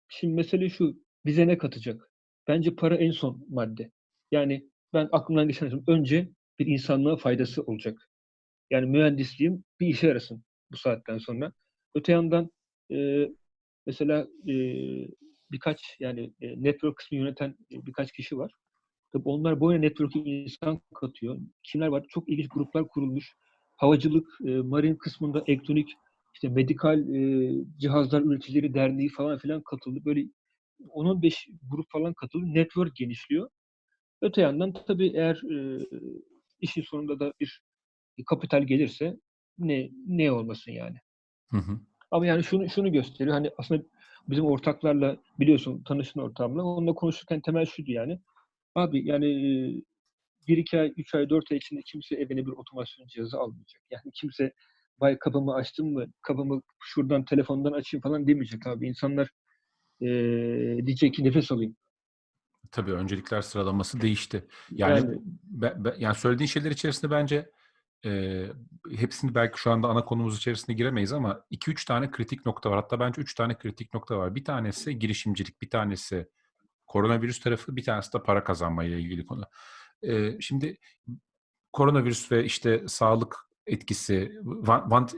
şimdi mesele şu bize ne katacak? Bence para en son madde. Yani ben aklımdan geçen şey, önce bir insanlığa faydası olacak. Yani mühendisliğim bir işe yarasın bu saatten sonra. Öte yandan e, mesela e, birkaç yani e, network kısmı yöneten e, birkaç kişi var. Tabii onlar boyuna network'e insan katıyor. Kimler var? Çok ilginç gruplar kurulmuş. Havacılık, e, marin kısmında elektronik, işte medikal e, cihazlar üreticileri derneği falan filan katıldı. Böyle 10-15 grup falan katıldı. Network genişliyor. Öte yandan tabii eğer e, işin sonunda da bir kapital gelirse ne ne olmasın yani. Hı hı. Ama yani şunu şunu gösteriyor. Hani aslında bizim ortaklarla biliyorsun tanışın ortağımla onunla konuşurken temel şuydu yani. Abi yani 1 iki ay, 3 ay, 4 ay içinde kimse evine bir otomasyon cihazı almayacak. Yani kimse bay kapımı açtım mı, kapımı şuradan telefondan açayım falan demeyecek abi. İnsanlar eee diyecek ki nefes alayım. Tabii öncelikler sıralaması değişti. Yani Yani be- be- yani söylediğin şeyler içerisinde bence e, hepsini belki şu anda ana konumuz içerisinde giremeyiz ama 2-3 tane kritik nokta var. Hatta bence 3 tane kritik nokta var. Bir tanesi girişimcilik, bir tanesi koronavirüs tarafı, bir tanesi de para kazanma ile ilgili konu. E, şimdi koronavirüs ve işte sağlık etkisi,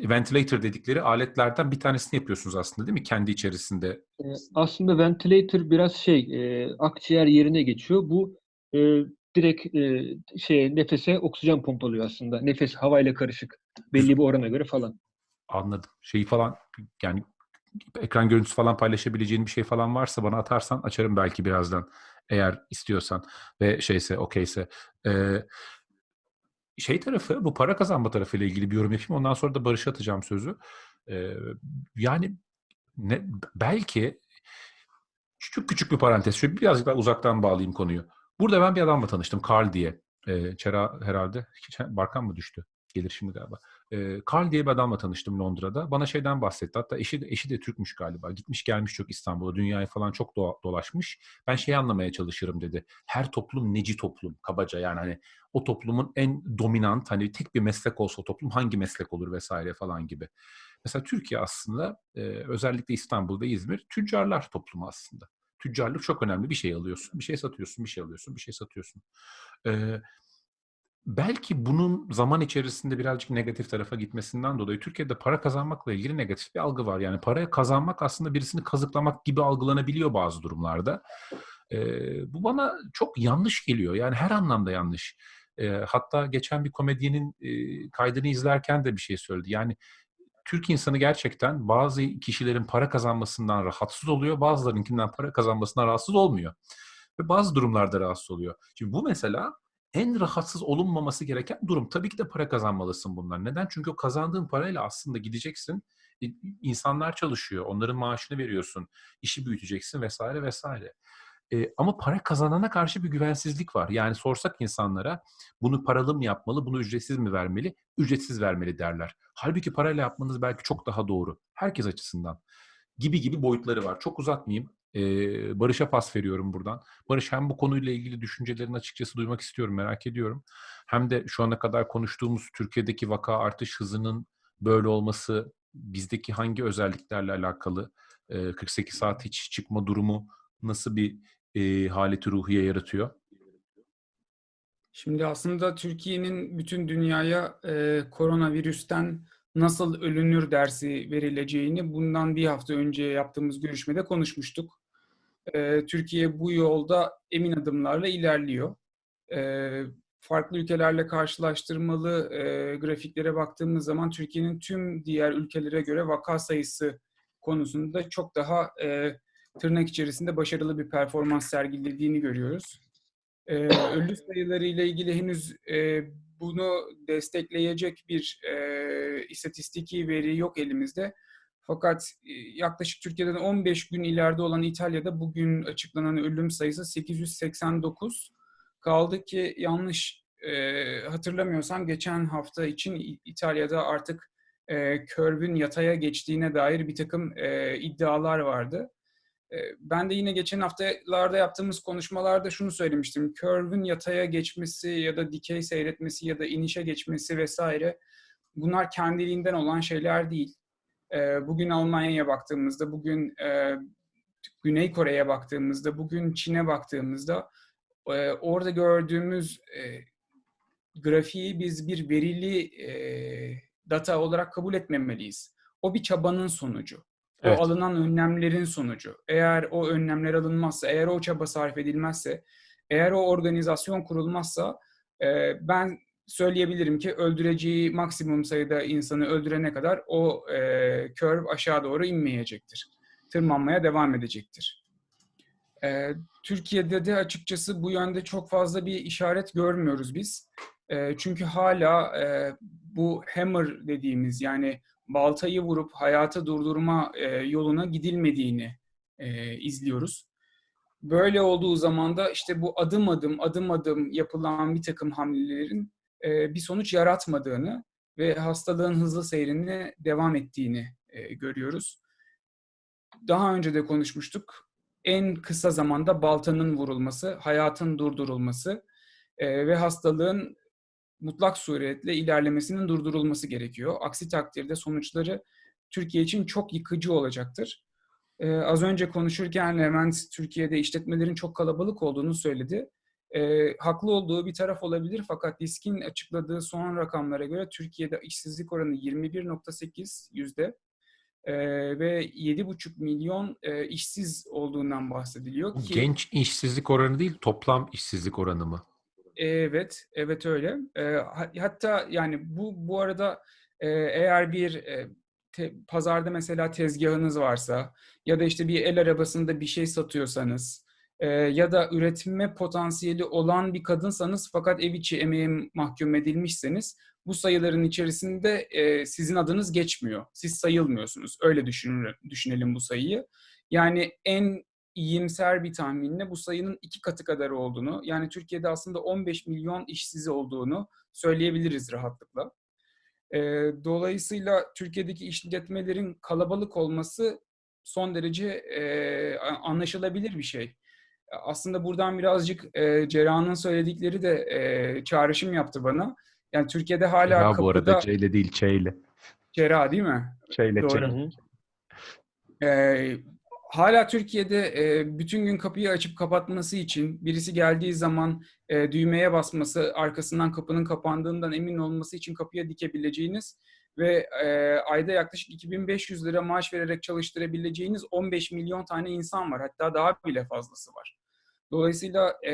ventilator dedikleri aletlerden bir tanesini yapıyorsunuz aslında değil mi? Kendi içerisinde. e, aslında ventilator biraz şey e, akciğer yerine geçiyor. Bu e, direkt e, şeye nefese oksijen pompalıyor aslında. Nefes havayla karışık belli bir orana göre falan. Anladım. Şeyi falan yani ekran görüntüsü falan paylaşabileceğin bir şey falan varsa bana atarsan açarım belki birazdan eğer istiyorsan ve şeyse okeyse. Ee, şey tarafı bu para kazanma tarafı ile ilgili bir yorum yapayım. Ondan sonra da Barış'a atacağım sözü. Ee, yani ne, belki küçük küçük bir parantez. Şöyle birazcık daha uzaktan bağlayayım konuyu. Burada ben bir adamla tanıştım. Carl diye. Ee, Çera herhalde. Barkan mı düştü? Gelir şimdi galiba. Ee, Carl diye bir adamla tanıştım Londra'da. Bana şeyden bahsetti. Hatta eşi eşi de Türkmüş galiba. Gitmiş gelmiş çok İstanbul'a. Dünyayı falan çok doğa- dolaşmış. Ben şeyi anlamaya çalışırım dedi. Her toplum neci toplum kabaca yani hani o toplumun en dominant hani tek bir meslek olsa o toplum hangi meslek olur vesaire falan gibi. Mesela Türkiye aslında e, özellikle İstanbul ve İzmir tüccarlar toplumu aslında. Tüccarlık çok önemli. Bir şey alıyorsun, bir şey satıyorsun, bir şey alıyorsun, bir şey satıyorsun. Ee, belki bunun zaman içerisinde birazcık negatif tarafa gitmesinden dolayı Türkiye'de para kazanmakla ilgili negatif bir algı var. Yani paraya kazanmak aslında birisini kazıklamak gibi algılanabiliyor bazı durumlarda. Ee, bu bana çok yanlış geliyor. Yani her anlamda yanlış. Ee, hatta geçen bir komedyenin e, kaydını izlerken de bir şey söyledi. Yani Türk insanı gerçekten bazı kişilerin para kazanmasından rahatsız oluyor, bazılarınkinden para kazanmasından rahatsız olmuyor. Ve bazı durumlarda rahatsız oluyor. Şimdi bu mesela en rahatsız olunmaması gereken durum. Tabii ki de para kazanmalısın bunlar. Neden? Çünkü o kazandığın parayla aslında gideceksin. insanlar çalışıyor, onların maaşını veriyorsun, işi büyüteceksin vesaire vesaire. E, ama para kazanana karşı bir güvensizlik var. Yani sorsak insanlara bunu paralı mı yapmalı, bunu ücretsiz mi vermeli? Ücretsiz vermeli derler. Halbuki parayla yapmanız belki çok daha doğru. Herkes açısından. Gibi gibi boyutları var. Çok uzatmayayım. Ee, Barış'a pas veriyorum buradan. Barış hem bu konuyla ilgili düşüncelerini açıkçası duymak istiyorum, merak ediyorum. Hem de şu ana kadar konuştuğumuz Türkiye'deki vaka artış hızının böyle olması bizdeki hangi özelliklerle alakalı? Ee, 48 saat hiç çıkma durumu nasıl bir e, haleti ruhiye yaratıyor? Şimdi aslında Türkiye'nin bütün dünyaya e, koronavirüsten nasıl ölünür dersi verileceğini bundan bir hafta önce yaptığımız görüşmede konuşmuştuk. E, Türkiye bu yolda emin adımlarla ilerliyor. E, farklı ülkelerle karşılaştırmalı e, grafiklere baktığımız zaman Türkiye'nin tüm diğer ülkelere göre vaka sayısı konusunda çok daha e, tırnak içerisinde başarılı bir performans sergilediğini görüyoruz. Ee, ölü sayıları ile ilgili henüz e, bunu destekleyecek bir e, istatistiki veri yok elimizde. Fakat e, yaklaşık Türkiye'den 15 gün ileride olan İtalya'da bugün açıklanan ölüm sayısı 889. Kaldı ki yanlış e, hatırlamıyorsam geçen hafta için İtalya'da artık e, curve'ün yataya geçtiğine dair bir takım e, iddialar vardı. E, Ben de yine geçen haftalarda yaptığımız konuşmalarda şunu söylemiştim. Curve'ün yataya geçmesi ya da dikey seyretmesi ya da inişe geçmesi vesaire bunlar kendiliğinden olan şeyler değil. E, Bugün Almanya'ya baktığımızda, bugün e, Güney Kore'ye baktığımızda, bugün Çin'e baktığımızda e, orada gördüğümüz e, grafiği biz bir verili e, data olarak kabul etmemeliyiz. O bir çabanın sonucu. Evet. O alınan önlemlerin sonucu. Eğer o önlemler alınmazsa, eğer o çaba sarf edilmezse, eğer o organizasyon kurulmazsa e, ben söyleyebilirim ki öldüreceği maksimum sayıda insanı öldürene kadar o e, curve aşağı doğru inmeyecektir. Tırmanmaya devam edecektir. E, Türkiye'de de açıkçası bu yönde çok fazla bir işaret görmüyoruz biz. E, çünkü hala e, bu hammer dediğimiz yani baltayı vurup hayatı durdurma e, yoluna gidilmediğini e, izliyoruz. Böyle olduğu zaman da işte bu adım adım adım adım yapılan bir takım hamlelerin e, bir sonuç yaratmadığını ve hastalığın hızlı seyrini devam ettiğini e, görüyoruz. Daha önce de konuşmuştuk. En kısa zamanda baltanın vurulması, hayatın durdurulması e, ve hastalığın mutlak suretle ilerlemesinin durdurulması gerekiyor. Aksi takdirde sonuçları Türkiye için çok yıkıcı olacaktır. Ee, az önce konuşurken Levent Türkiye'de işletmelerin çok kalabalık olduğunu söyledi. Ee, haklı olduğu bir taraf olabilir fakat DİSK'in açıkladığı son rakamlara göre Türkiye'de işsizlik oranı 21.8 yüzde ee, ve 7,5 milyon e, işsiz olduğundan bahsediliyor ki genç işsizlik oranı değil, toplam işsizlik oranı mı? Evet, evet öyle. Ha- hatta yani bu bu arada e, eğer bir e, te- pazarda mesela tezgahınız varsa ya da işte bir el arabasında bir şey satıyorsanız e, ya da üretme potansiyeli olan bir kadınsanız fakat ev içi emeğe mahkum edilmişseniz bu sayıların içerisinde e, sizin adınız geçmiyor. Siz sayılmıyorsunuz. Öyle düşünür, düşünelim bu sayıyı. Yani en iyimser bir tahminle bu sayının iki katı kadar olduğunu, yani Türkiye'de aslında 15 milyon işsiz olduğunu söyleyebiliriz rahatlıkla. Ee, dolayısıyla Türkiye'deki işletmelerin kalabalık olması son derece e, anlaşılabilir bir şey. Aslında buradan birazcık e, Cerrah'ın söyledikleri de e, çağrışım yaptı bana. Yani Türkiye'de hala Ya kapıda... bu arada C ile değil, Ç ile. Cerrah değil mi? Ç ile, Ç. Doğru. Ee, hala Türkiye'de e, bütün gün kapıyı açıp kapatması için birisi geldiği zaman e, düğmeye basması, arkasından kapının kapandığından emin olması için kapıya dikebileceğiniz ve e, ayda yaklaşık 2500 lira maaş vererek çalıştırabileceğiniz 15 milyon tane insan var. Hatta daha bile fazlası var. Dolayısıyla e,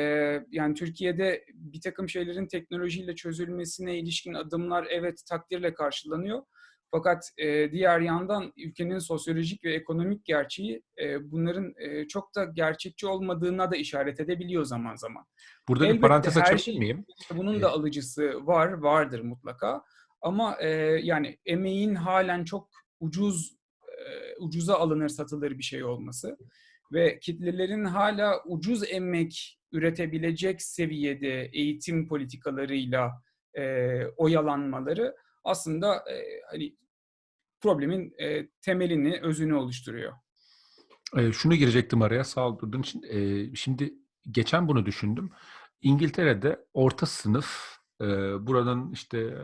yani Türkiye'de bir takım şeylerin teknolojiyle çözülmesine ilişkin adımlar evet takdirle karşılanıyor. Fakat e, diğer yandan ülkenin sosyolojik ve ekonomik gerçeği e, bunların e, çok da gerçekçi olmadığına da işaret edebiliyor zaman zaman. Burada bir Elbette parantez her açabilir şey- miyim? Bunun da alıcısı var, vardır mutlaka. Ama e, yani emeğin halen çok ucuz, e, ucuza alınır satılır bir şey olması ve kitlelerin hala ucuz emek üretebilecek seviyede eğitim politikalarıyla e, oyalanmaları aslında e, hani problemin e, temelini, özünü oluşturuyor. Ee, şunu girecektim araya sağ ol durduğun için. Ee, şimdi geçen bunu düşündüm. İngiltere'de orta sınıf e, buranın işte e,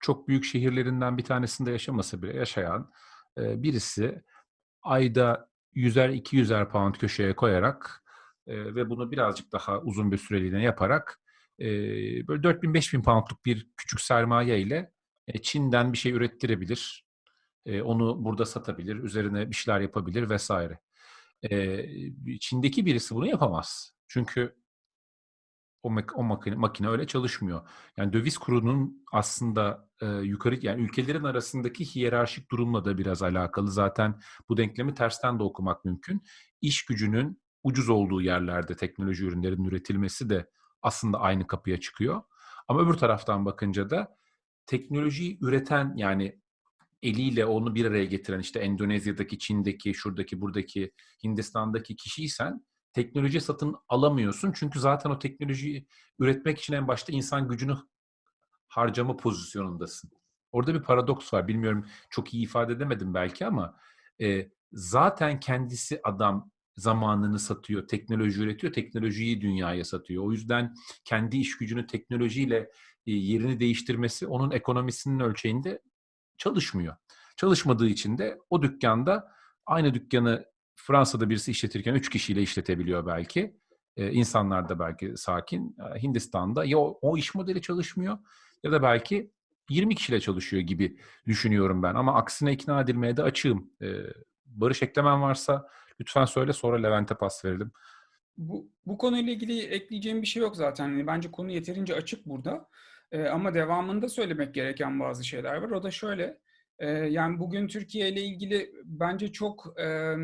çok büyük şehirlerinden bir tanesinde yaşaması bile yaşayan e, birisi ayda 100'er 200'er pound köşeye koyarak e, ve bunu birazcık daha uzun bir süreliğine yaparak e, böyle 4000-5000 poundluk bir küçük sermaye ile e, Çin'den bir şey ürettirebilir. E, onu burada satabilir, üzerine bir şeyler yapabilir vesaire. E, Çin'deki birisi bunu yapamaz. Çünkü o, mak- o makine, makine öyle çalışmıyor. Yani döviz kurunun aslında e, yukarı yani ülkelerin arasındaki hiyerarşik durumla da biraz alakalı. Zaten bu denklemi tersten de okumak mümkün. İş gücünün ucuz olduğu yerlerde teknoloji ürünlerinin üretilmesi de aslında aynı kapıya çıkıyor. Ama öbür taraftan bakınca da teknolojiyi üreten yani eliyle onu bir araya getiren işte Endonezya'daki, Çin'deki, şuradaki, buradaki, Hindistan'daki kişiysen teknoloji satın alamıyorsun. Çünkü zaten o teknolojiyi üretmek için en başta insan gücünü harcama pozisyonundasın. Orada bir paradoks var. Bilmiyorum çok iyi ifade edemedim belki ama e, zaten kendisi adam zamanını satıyor, teknoloji üretiyor, teknolojiyi dünyaya satıyor. O yüzden kendi iş gücünü teknolojiyle e, yerini değiştirmesi onun ekonomisinin ölçeğinde çalışmıyor. Çalışmadığı için de o dükkanda aynı dükkanı Fransa'da birisi işletirken üç kişiyle işletebiliyor belki. Ee, insanlar da belki sakin. Ee, Hindistan'da ya o, o iş modeli çalışmıyor ya da belki 20 kişiyle çalışıyor gibi düşünüyorum ben. Ama aksine ikna edilmeye de açığım. Ee, Barış eklemen varsa lütfen söyle sonra Levent'e pas verelim. Bu, bu konuyla ilgili ekleyeceğim bir şey yok zaten. Yani bence konu yeterince açık burada. Ee, ama devamında söylemek gereken bazı şeyler var. O da şöyle. e, yani bugün Türkiye ile ilgili bence çok e,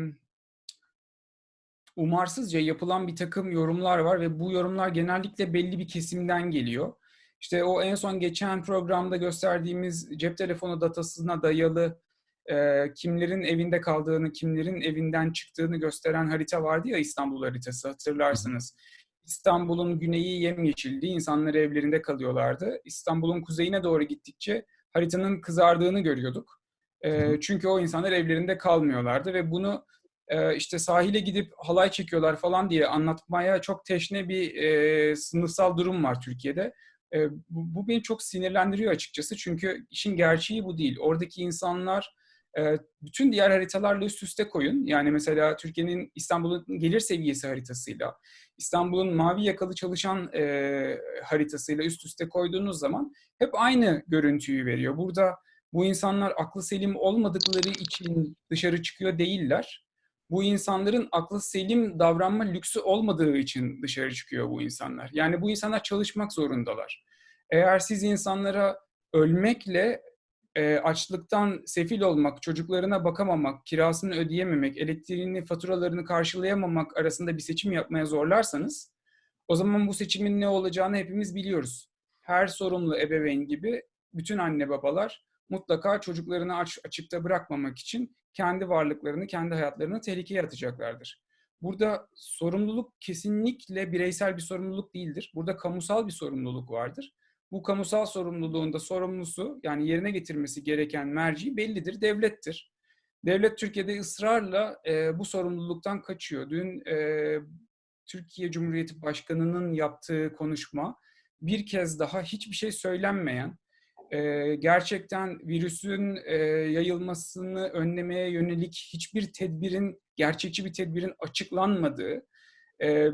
umarsızca yapılan bir takım yorumlar var ve bu yorumlar genellikle belli bir kesimden geliyor. İşte o en son geçen programda gösterdiğimiz cep telefonu datasına dayalı e, kimlerin evinde kaldığını, kimlerin evinden çıktığını gösteren harita vardı ya İstanbul haritası hatırlarsınız. İstanbul'un güneyi yemyeşildi, insanlar evlerinde kalıyorlardı. İstanbul'un kuzeyine doğru gittikçe haritanın kızardığını görüyorduk. E, çünkü o insanlar evlerinde kalmıyorlardı ve bunu e, işte sahile gidip halay çekiyorlar falan diye anlatmaya çok teşne bir e, sınıfsal durum var Türkiye'de. E, bu, bu beni çok sinirlendiriyor açıkçası çünkü işin gerçeği bu değil. Oradaki insanlar e, bütün diğer haritalarla üst üste koyun. Yani mesela Türkiye'nin İstanbul'un gelir seviyesi haritasıyla, İstanbul'un mavi yakalı çalışan e, haritasıyla üst üste koyduğunuz zaman hep aynı görüntüyü veriyor. Burada bu insanlar aklı selim olmadıkları için dışarı çıkıyor değiller. Bu insanların aklı selim davranma lüksü olmadığı için dışarı çıkıyor bu insanlar. Yani bu insanlar çalışmak zorundalar. Eğer siz insanlara ölmekle e, açlıktan sefil olmak, çocuklarına bakamamak, kirasını ödeyememek, elektriğini, faturalarını karşılayamamak arasında bir seçim yapmaya zorlarsanız o zaman bu seçimin ne olacağını hepimiz biliyoruz. Her sorumlu ebeveyn gibi bütün anne babalar mutlaka çocuklarını aç, açıkta bırakmamak için kendi varlıklarını, kendi hayatlarını tehlikeye atacaklardır. Burada sorumluluk kesinlikle bireysel bir sorumluluk değildir. Burada kamusal bir sorumluluk vardır. Bu kamusal sorumluluğun da sorumlusu yani yerine getirmesi gereken merci bellidir, devlettir. Devlet Türkiye'de ısrarla e, bu sorumluluktan kaçıyor. Dün e, Türkiye Cumhuriyeti Başkanı'nın yaptığı konuşma bir kez daha hiçbir şey söylenmeyen, e, gerçekten virüsün e, yayılmasını önlemeye yönelik hiçbir tedbirin, gerçekçi bir tedbirin açıklanmadığı, e,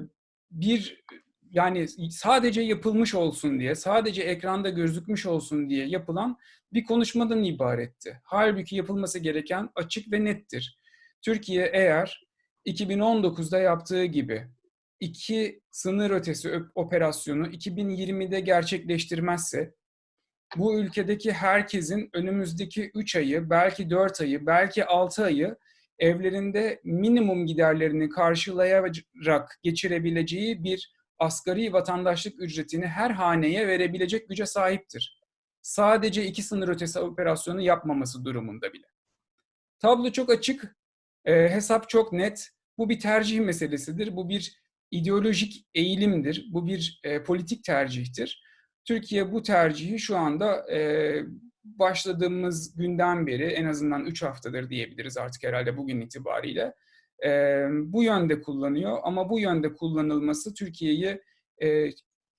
bir yani sadece yapılmış olsun diye, sadece ekranda gözükmüş olsun diye yapılan bir konuşmadan ibaretti. Halbuki yapılması gereken açık ve nettir. Türkiye eğer 2019'da yaptığı gibi iki sınır ötesi operasyonu 2020'de gerçekleştirmezse bu ülkedeki herkesin önümüzdeki 3 ayı, belki 4 ayı, belki 6 ayı evlerinde minimum giderlerini karşılayarak geçirebileceği bir asgari vatandaşlık ücretini her haneye verebilecek güce sahiptir. Sadece iki sınır ötesi operasyonu yapmaması durumunda bile. Tablo çok açık, e, hesap çok net. Bu bir tercih meselesidir. Bu bir ideolojik eğilimdir. Bu bir e, politik tercihtir. Türkiye bu tercihi şu anda e, başladığımız günden beri en azından 3 haftadır diyebiliriz artık herhalde bugün itibariyle e, bu yönde kullanıyor. Ama bu yönde kullanılması Türkiye'yi e,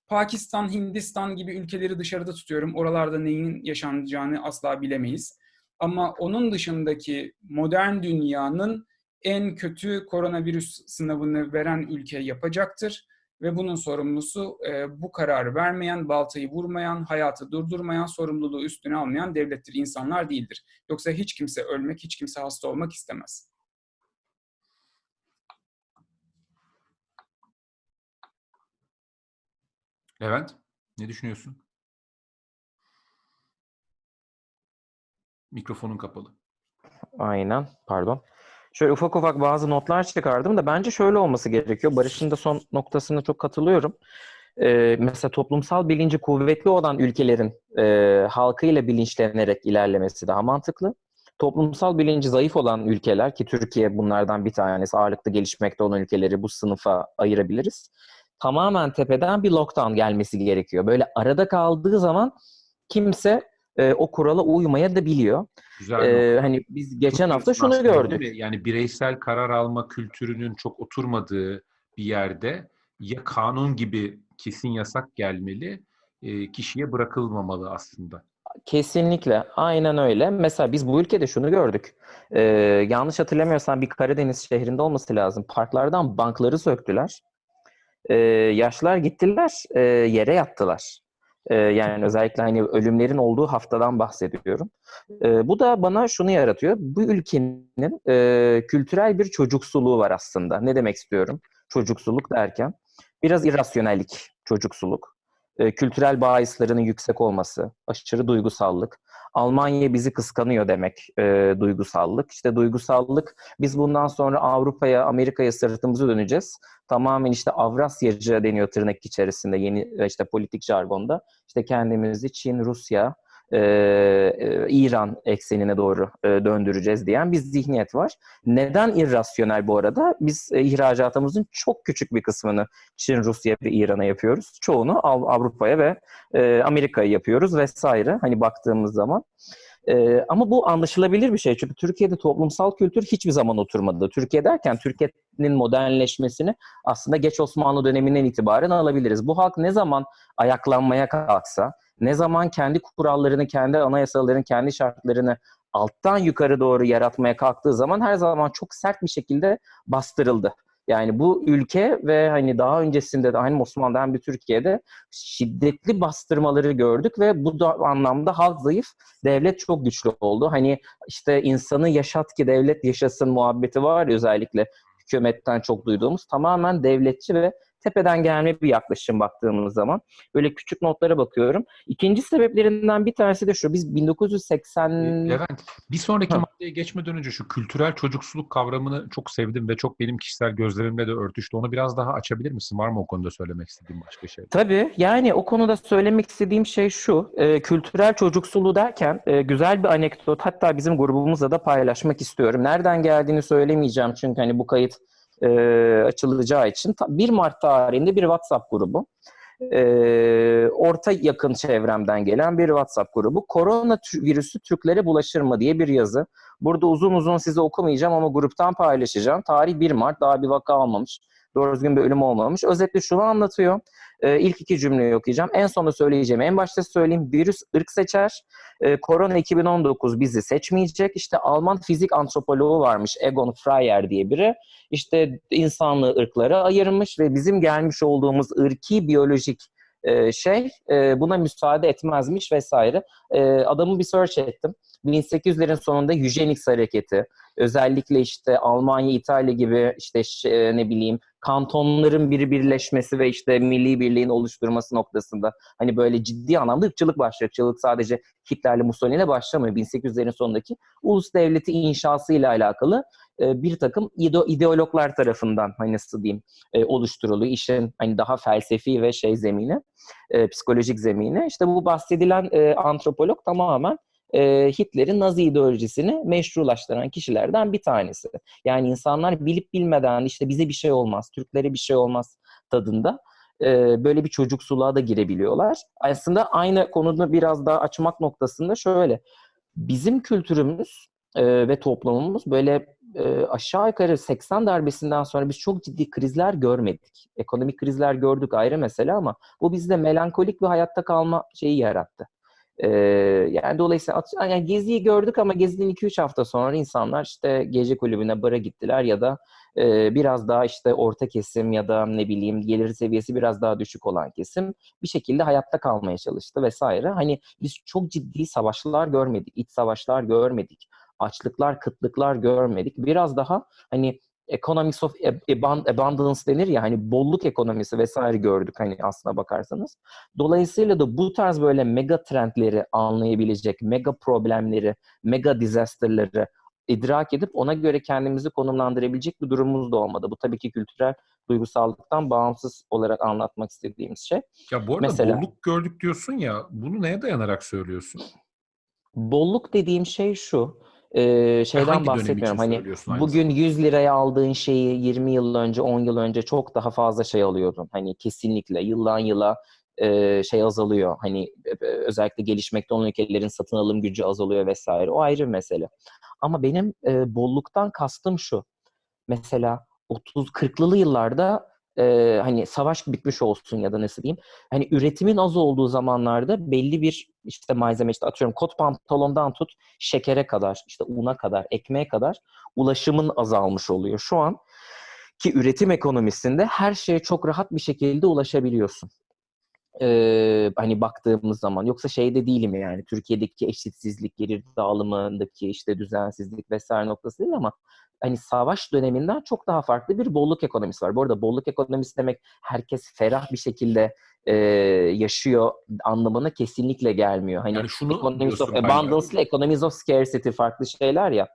Pakistan, Hindistan gibi ülkeleri dışarıda tutuyorum. Oralarda neyin yaşanacağını asla bilemeyiz. Ama onun dışındaki modern dünyanın en kötü koronavirüs sınavını veren ülke yapacaktır. Ve bunun sorumlusu e, bu kararı vermeyen, baltayı vurmayan, hayatı durdurmayan, sorumluluğu üstüne almayan devlettir, insanlar değildir. Yoksa hiç kimse ölmek, hiç kimse hasta olmak istemez. Levent, ne düşünüyorsun? Mikrofonun kapalı. Aynen, pardon. Şöyle ufak ufak bazı notlar çıkardım da bence şöyle olması gerekiyor. Barış'ın da son noktasına çok katılıyorum. Ee, mesela toplumsal bilinci kuvvetli olan ülkelerin e, halkıyla bilinçlenerek ilerlemesi daha mantıklı. Toplumsal bilinci zayıf olan ülkeler ki Türkiye bunlardan bir tanesi ağırlıklı gelişmekte olan ülkeleri bu sınıfa ayırabiliriz tamamen tepeden bir lockdown gelmesi gerekiyor. Böyle arada kaldığı zaman kimse e, o kurala uymaya da biliyor. Güzel. Ee, hani biz geçen hafta şunu gördük. Yani bireysel karar alma kültürünün çok oturmadığı bir yerde ya kanun gibi kesin yasak gelmeli, e, kişiye bırakılmamalı aslında. Kesinlikle. Aynen öyle. Mesela biz bu ülkede şunu gördük. Ee, yanlış hatırlamıyorsam bir Karadeniz şehrinde olması lazım. Parklardan bankları söktüler. Ee, yaşlar gittiler, e, yere yattılar. Ee, yani özellikle hani ölümlerin olduğu haftadan bahsediyorum. Ee, bu da bana şunu yaratıyor. Bu ülkenin e, kültürel bir çocuksuluğu var aslında. Ne demek istiyorum? Çocuksuluk derken biraz irrasyonellik, çocuksuluk. E, kültürel bahislerinin yüksek olması, aşırı duygusallık. Almanya bizi kıskanıyor demek e, duygusallık. İşte duygusallık biz bundan sonra Avrupa'ya, Amerika'ya sırtımızı döneceğiz. Tamamen işte Avrasyacı deniyor tırnak içerisinde yeni işte politik jargonda. İşte kendimizi Çin, Rusya, e, e, İran eksenine doğru e, döndüreceğiz diyen bir zihniyet var. Neden irrasyonel bu arada? Biz e, ihracatımızın çok küçük bir kısmını Çin, Rusya ve İran'a yapıyoruz. Çoğunu Av- Avrupa'ya ve e, Amerika'ya yapıyoruz vesaire. Hani baktığımız zaman. Ee, ama bu anlaşılabilir bir şey. Çünkü Türkiye'de toplumsal kültür hiçbir zaman oturmadı. Türkiye derken Türkiye'nin modernleşmesini aslında geç Osmanlı döneminden itibaren alabiliriz. Bu halk ne zaman ayaklanmaya kalksa, ne zaman kendi kurallarını, kendi anayasalarını, kendi şartlarını alttan yukarı doğru yaratmaya kalktığı zaman her zaman çok sert bir şekilde bastırıldı. Yani bu ülke ve hani daha öncesinde de aynı Osmanlı'da hem bir Türkiye'de şiddetli bastırmaları gördük ve bu da anlamda halk zayıf, devlet çok güçlü oldu. Hani işte insanı yaşat ki devlet yaşasın muhabbeti var ya özellikle hükümetten çok duyduğumuz tamamen devletçi ve tepeden gelme bir yaklaşım baktığımız zaman. Böyle küçük notlara bakıyorum. İkinci sebeplerinden bir tanesi de şu. Biz 1980 Levent, bir sonraki Ha. maddeye geçmeden önce şu kültürel çocuksuluk kavramını çok sevdim ve çok benim kişisel gözlerimle de örtüştü. Onu biraz daha açabilir misin? Var mı o konuda söylemek istediğin başka şey? Tabii yani o konuda söylemek istediğim şey şu. e, kültürel çocuksuluğu derken e, güzel bir anekdot hatta bizim grubumuzla da paylaşmak istiyorum. Nereden geldiğini söylemeyeceğim çünkü hani bu kayıt e, açılacağı için. Ta- 1 Mart tarihinde bir WhatsApp grubu. E, orta yakın çevremden gelen bir WhatsApp grubu. Korona virüsü Türklere bulaşır mı diye bir yazı. Burada uzun uzun size okumayacağım ama gruptan paylaşacağım. Tarih 1 Mart daha bir vaka almamış. Doğru düzgün bir ölüm olmamış. Özetle şunu anlatıyor. Ee, ilk iki cümleyi okuyacağım. En sonunda söyleyeceğim. En başta söyleyeyim. Virüs ırk seçer. Ee, korona 2019 bizi seçmeyecek. İşte Alman fizik antropoloğu varmış. Egon Freyer diye biri. İşte insanlığı ırklara ayırmış ve bizim gelmiş olduğumuz ırki biyolojik e, şey e, buna müsaade etmezmiş vesaire. E, adamı bir search ettim. 1800'lerin sonunda eugenics hareketi, özellikle işte Almanya, İtalya gibi işte e, ne bileyim kantonların bir birleşmesi ve işte milli birliğin oluşturması noktasında hani böyle ciddi anlamda ırkçılık başlıyor. Irkçılık sadece Hitler'le Mussolini'yle başlamıyor. 1800'lerin sonundaki ulus devleti inşası ile alakalı e, bir takım ide- ideologlar tarafından hani nasıl diyeyim e, oluşturuluyor. İşin hani daha felsefi ve şey zemini, psikolojik zemini. İşte bu bahsedilen antropolog tamamen e, Hitler'in Nazi ideolojisini meşrulaştıran kişilerden bir tanesi. Yani insanlar bilip bilmeden işte bize bir şey olmaz, Türklere bir şey olmaz tadında e, böyle bir çocuksuluğa da girebiliyorlar. Aslında aynı konuda biraz daha açmak noktasında şöyle. Bizim kültürümüz e, ve toplumumuz böyle e, aşağı yukarı 80 darbesinden sonra biz çok ciddi krizler görmedik. Ekonomik krizler gördük ayrı mesele ama bu bizde melankolik bir hayatta kalma şeyi yarattı. Ee, yani dolayısıyla yani Gezi'yi gördük ama Gezi'nin 2-3 hafta sonra insanlar işte gece kulübüne, bara gittiler ya da e, biraz daha işte orta kesim ya da ne bileyim gelir seviyesi biraz daha düşük olan kesim bir şekilde hayatta kalmaya çalıştı vesaire. Hani biz çok ciddi savaşlar görmedik, iç savaşlar görmedik, açlıklar, kıtlıklar görmedik. Biraz daha hani economics of ab- abundance denir ya hani bolluk ekonomisi vesaire gördük hani aslına bakarsanız. Dolayısıyla da bu tarz böyle mega trendleri anlayabilecek, mega problemleri, mega disasterları idrak edip ona göre kendimizi konumlandırabilecek bir durumumuz da olmadı. Bu tabii ki kültürel duygusallıktan bağımsız olarak anlatmak istediğimiz şey. Ya bu arada Mesela- bolluk gördük diyorsun ya, bunu neye dayanarak söylüyorsun? Bolluk dediğim şey şu. E, şeyden hangi bahsetmiyorum. Hani bugün 100 liraya aldığın şeyi 20 yıl önce, 10 yıl önce çok daha fazla şey alıyordun. Hani kesinlikle yıldan yıla e, şey azalıyor. Hani e, özellikle gelişmekte olan ülkelerin satın alım gücü azalıyor vesaire. O ayrı bir mesele. Ama benim e, bolluktan kastım şu. Mesela 30-40'lı yıllarda e, hani savaş bitmiş olsun ya da nasıl diyeyim. Hani üretimin az olduğu zamanlarda belli bir işte malzeme işte atıyorum kot pantolondan tut şekere kadar işte una kadar ekmeğe kadar ulaşımın azalmış oluyor. Şu an ki üretim ekonomisinde her şeye çok rahat bir şekilde ulaşabiliyorsun. Ee, hani baktığımız zaman yoksa şeyde değilim yani Türkiye'deki eşitsizlik, gelir dağılımındaki işte düzensizlik vesaire noktası değil ama hani savaş döneminden çok daha farklı bir bolluk ekonomisi var. Bu arada bolluk ekonomisi demek herkes ferah bir şekilde e, yaşıyor anlamına kesinlikle gelmiyor. Hani Yani şunu economies of abundance ile economies of scarcity farklı şeyler ya.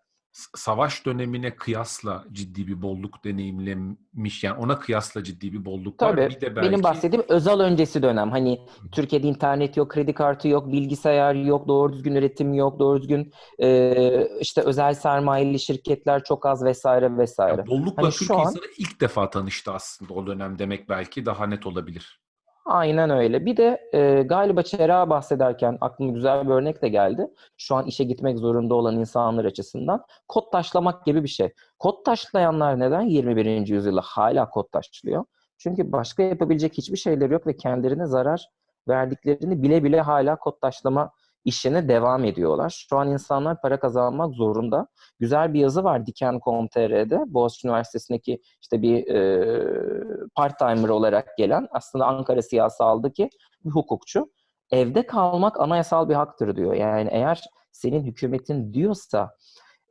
Savaş dönemine kıyasla ciddi bir bolluk deneyimlemiş. Yani ona kıyasla ciddi bir bolluk var. Tabii. Bir de belki Benim bahsettiğim özel öncesi dönem. Hani Türkiye'de internet yok, kredi kartı yok, bilgisayar yok, doğru düzgün üretim yok, doğru düzgün e, işte özel sermayeli şirketler çok az vesaire vesaire. Ya bollukla Hani şu Türk an- insanı ilk defa tanıştı aslında o dönem demek belki daha net olabilir. Aynen öyle. Bir de e, galiba Çera bahsederken aklıma güzel bir örnek de geldi. Şu an işe gitmek zorunda olan insanlar açısından kod taşlamak gibi bir şey. Kod taşlayanlar neden 21. yüzyılda hala kod taşlıyor? Çünkü başka yapabilecek hiçbir şeyleri yok ve kendilerine zarar verdiklerini bile bile hala kod taşlama işine devam ediyorlar. Şu an insanlar para kazanmak zorunda. Güzel bir yazı var Diken.com.tr'de. Boğaziçi Üniversitesi'ndeki işte bir e, part-timer olarak gelen aslında Ankara siyasalındaki bir hukukçu. Evde kalmak anayasal bir haktır diyor. Yani eğer senin hükümetin diyorsa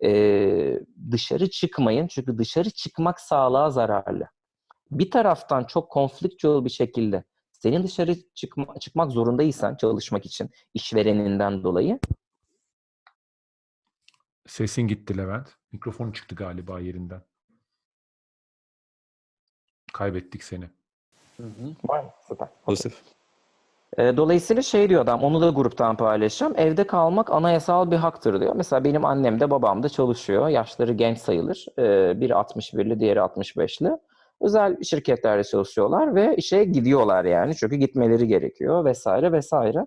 e, dışarı çıkmayın çünkü dışarı çıkmak sağlığa zararlı. Bir taraftan çok conflictual bir şekilde senin dışarı çıkma, çıkmak zorundaysan çalışmak için işvereninden dolayı Sesin gitti Levent. Mikrofon çıktı galiba yerinden. Kaybettik seni. var mı? Süper. Pozitif. E, Dolayısıyla şey diyor adam, onu da gruptan paylaşacağım. Evde kalmak anayasal bir haktır diyor. Mesela benim annem de babam da çalışıyor. Yaşları genç sayılır. E, Biri 61'li, diğeri 65'li. Özel şirketlerde çalışıyorlar ve işe gidiyorlar yani. Çünkü gitmeleri gerekiyor vesaire vesaire.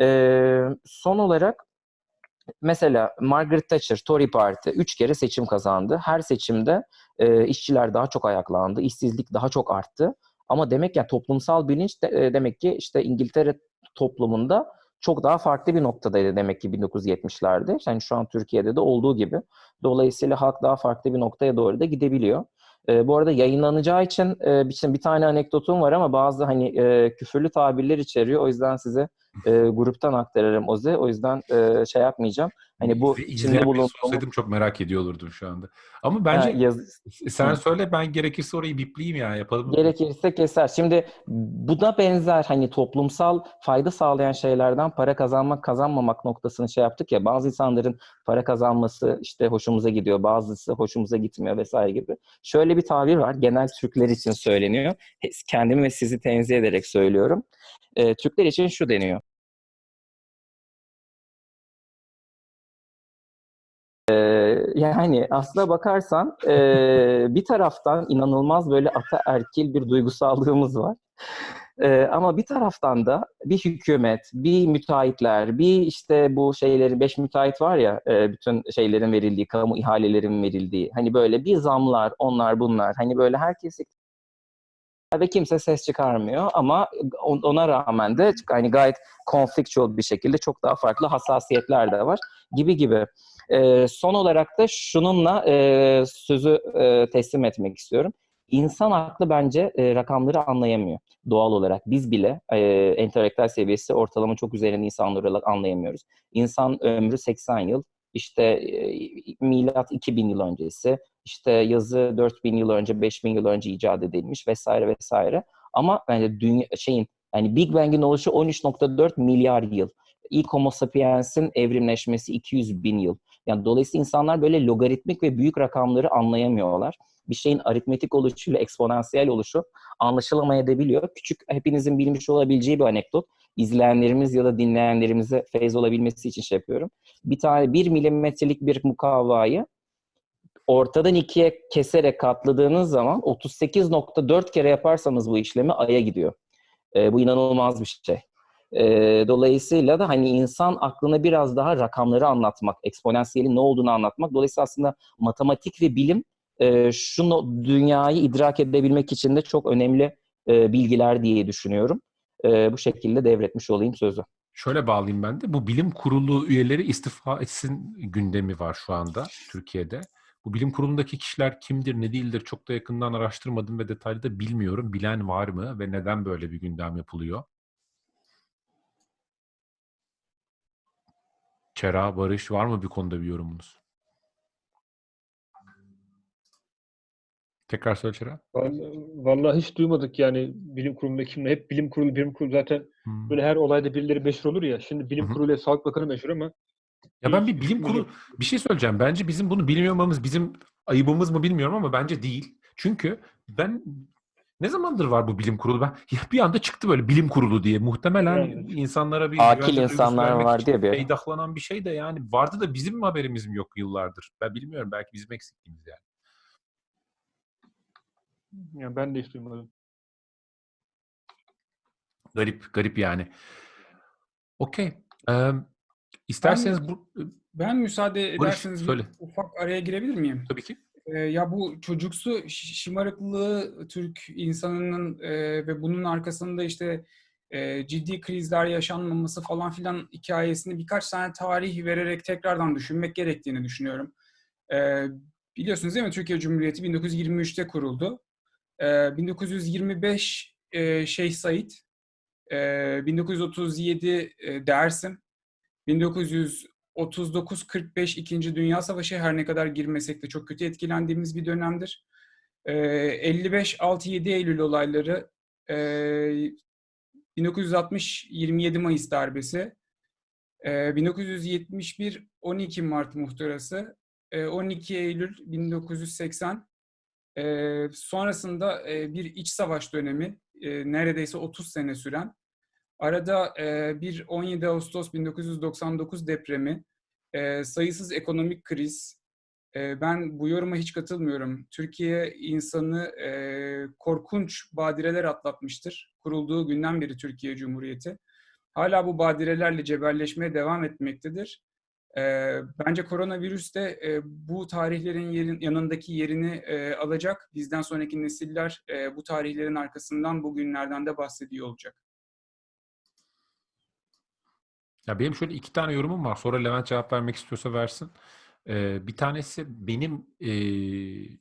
E, son olarak mesela Margaret Thatcher, Tory Parti 3 kere seçim kazandı. Her seçimde e, işçiler daha çok ayaklandı, işsizlik daha çok arttı. Ama demek ya toplumsal bilinç de, e, demek ki işte İngiltere toplumunda çok daha farklı bir noktadaydı demek ki 1970'lerde. Yani şu an Türkiye'de de olduğu gibi. Dolayısıyla halk daha farklı bir noktaya doğru da gidebiliyor. E, bu arada yayınlanacağı için e, bir, bir tane anekdotum var ama bazı hani e, küfürlü tabirler içeriyor. O yüzden size e, gruptan aktarırım Oze. O yüzden e, şey yapmayacağım. Hani bu içinde olsaydım çok merak ediyor olurdum şu anda. Ama Ha, bence yaz- sen söyle ben gerekirse orayı bipleyeyim ya yapalım. Gerekirse keser. Şimdi buna benzer hani toplumsal fayda sağlayan şeylerden para kazanmak kazanmamak noktasını şey yaptık ya bazı insanların para kazanması işte hoşumuza gidiyor bazısı hoşumuza gitmiyor vesaire gibi. Şöyle bir tabir var genel Türkler için söyleniyor. Kendimi ve sizi tenzih ederek söylüyorum. Ee, Türkler için şu deniyor. Yani aslına bakarsan e, bir taraftan inanılmaz böyle ataerkil bir duygusallığımız var. Ee, ama bir taraftan da bir hükümet, bir müteahhitler, bir işte bu şeylerin, beş müteahhit var ya, e, bütün şeylerin verildiği, kamu ihalelerin verildiği, hani böyle bir zamlar, onlar bunlar, hani böyle herkes ve kimse ses çıkarmıyor ama on- ona rağmen de hani gayet conflictual bir şekilde çok daha farklı hassasiyetler de var gibi gibi. Ee, son olarak da şununla e, sözü e, teslim etmek istiyorum. İnsan aklı bence e, rakamları anlayamıyor doğal olarak. Biz bile e, entelektüel seviyesi ortalama çok üzerinde insanlar anlayamıyoruz. İnsan ömrü 80 yıl, işte e, milat 2000 yıl öncesi, işte yazı 4000 yıl önce, 5000 yıl önce icat edilmiş vesaire vesaire. Ama yani dünya şeyin yani Big Bang'in oluşu 13.4 milyar yıl. İlk Homo sapiens'in evrimleşmesi 200 bin yıl. Yani dolayısıyla insanlar böyle logaritmik ve büyük rakamları anlayamıyorlar. Bir şeyin aritmetik oluşuyla eksponansiyel oluşu anlaşılamayabiliyor. Küçük hepinizin bilmiş olabileceği bir anekdot. İzleyenlerimiz ya da dinleyenlerimize feyz olabilmesi için şey yapıyorum. Bir tane bir milimetrelik bir mukavvayı ortadan ikiye keserek katladığınız zaman 38.4 kere yaparsanız bu işlemi Ay'a gidiyor. E, bu inanılmaz bir şey. Dolayısıyla da hani insan aklına biraz daha rakamları anlatmak, eksponansiyelin ne olduğunu anlatmak. Dolayısıyla aslında matematik ve bilim şunu dünyayı idrak edebilmek için de çok önemli bilgiler diye düşünüyorum. Bu şekilde devretmiş olayım sözü. Şöyle bağlayayım ben de. Bu bilim kurulu üyeleri istifa etsin gündemi var şu anda Türkiye'de. Bu bilim kurulundaki kişiler kimdir, ne değildir çok da yakından araştırmadım ve detaylı da bilmiyorum. Bilen var mı ve neden böyle bir gündem yapılıyor? Çera, Barış var mı bir konuda bir yorumunuz? Tekrar söyle Çera. Vallahi, vallahi hiç duymadık yani bilim kurulunda kimle. Hep bilim kurulu, bilim kurulu zaten Hmm. böyle her olayda birileri meşhur olur ya. Şimdi bilim kurulu ile Sağlık Bakanı meşhur ama Ya ben bir bilim kurulu bir şey söyleyeceğim. Bence bizim bunu bilmiyor olmamız bizim ayıbımız mı bilmiyorum ama bence değil. Çünkü ben ne zamandır var bu bilim kurulu? Ben ya bir anda çıktı böyle bilim kurulu diye. Muhtemelen Evet. insanlara bir Akil insanlar için ya bir peydahlanan bir şey de yani vardı da bizim mi haberimiz mi yok yıllardır? Ben bilmiyorum. Belki bizim eksikliğimiz yani. Yani ben de hiç duymadım. Garip, garip yani. Okey. Ee, isterseniz bu Ben müsaade Barış, ederseniz bir söyle. ufak araya girebilir miyim? tabii ki. Ee, ya bu çocuksu şımarıklığı Türk insanının e, ve bunun arkasında işte e, ciddi krizler yaşanmaması falan filan hikayesini birkaç tane tarih vererek tekrardan düşünmek gerektiğini düşünüyorum. E, biliyorsunuz değil mi Türkiye Cumhuriyeti 1923'te kuruldu. E, 1925 e, Şeyh Said, e, 1937 e, Dersim, 1939-45 İkinci Dünya Savaşı her ne kadar girmesek de çok kötü etkilendiğimiz bir dönemdir. Ee, 55-6-7 Eylül olayları, ee, 1960-27 Mayıs darbesi, ee, 1971-12 Mart muhtırası, ee, 12 Eylül 1980, ee, sonrasında ee, bir iç savaş dönemi, ee, neredeyse 30 sene süren, Arada e, bir 17 Ağustos 1999 depremi, e, sayısız ekonomik kriz. E, ben bu yoruma hiç katılmıyorum. Türkiye insanı e, korkunç badireler atlatmıştır. Kurulduğu günden beri Türkiye Cumhuriyeti. Hala bu badirelerle cebelleşmeye devam etmektedir. E, bence koronavirüs de e, bu tarihlerin yerin, yanındaki yerini e, alacak. Bizden sonraki nesiller e, bu tarihlerin arkasından bugünlerden de bahsediyor olacak. Ya benim şöyle iki tane yorumum var. Sonra Levent cevap vermek istiyorsa versin. Ee, bir tanesi benim eee,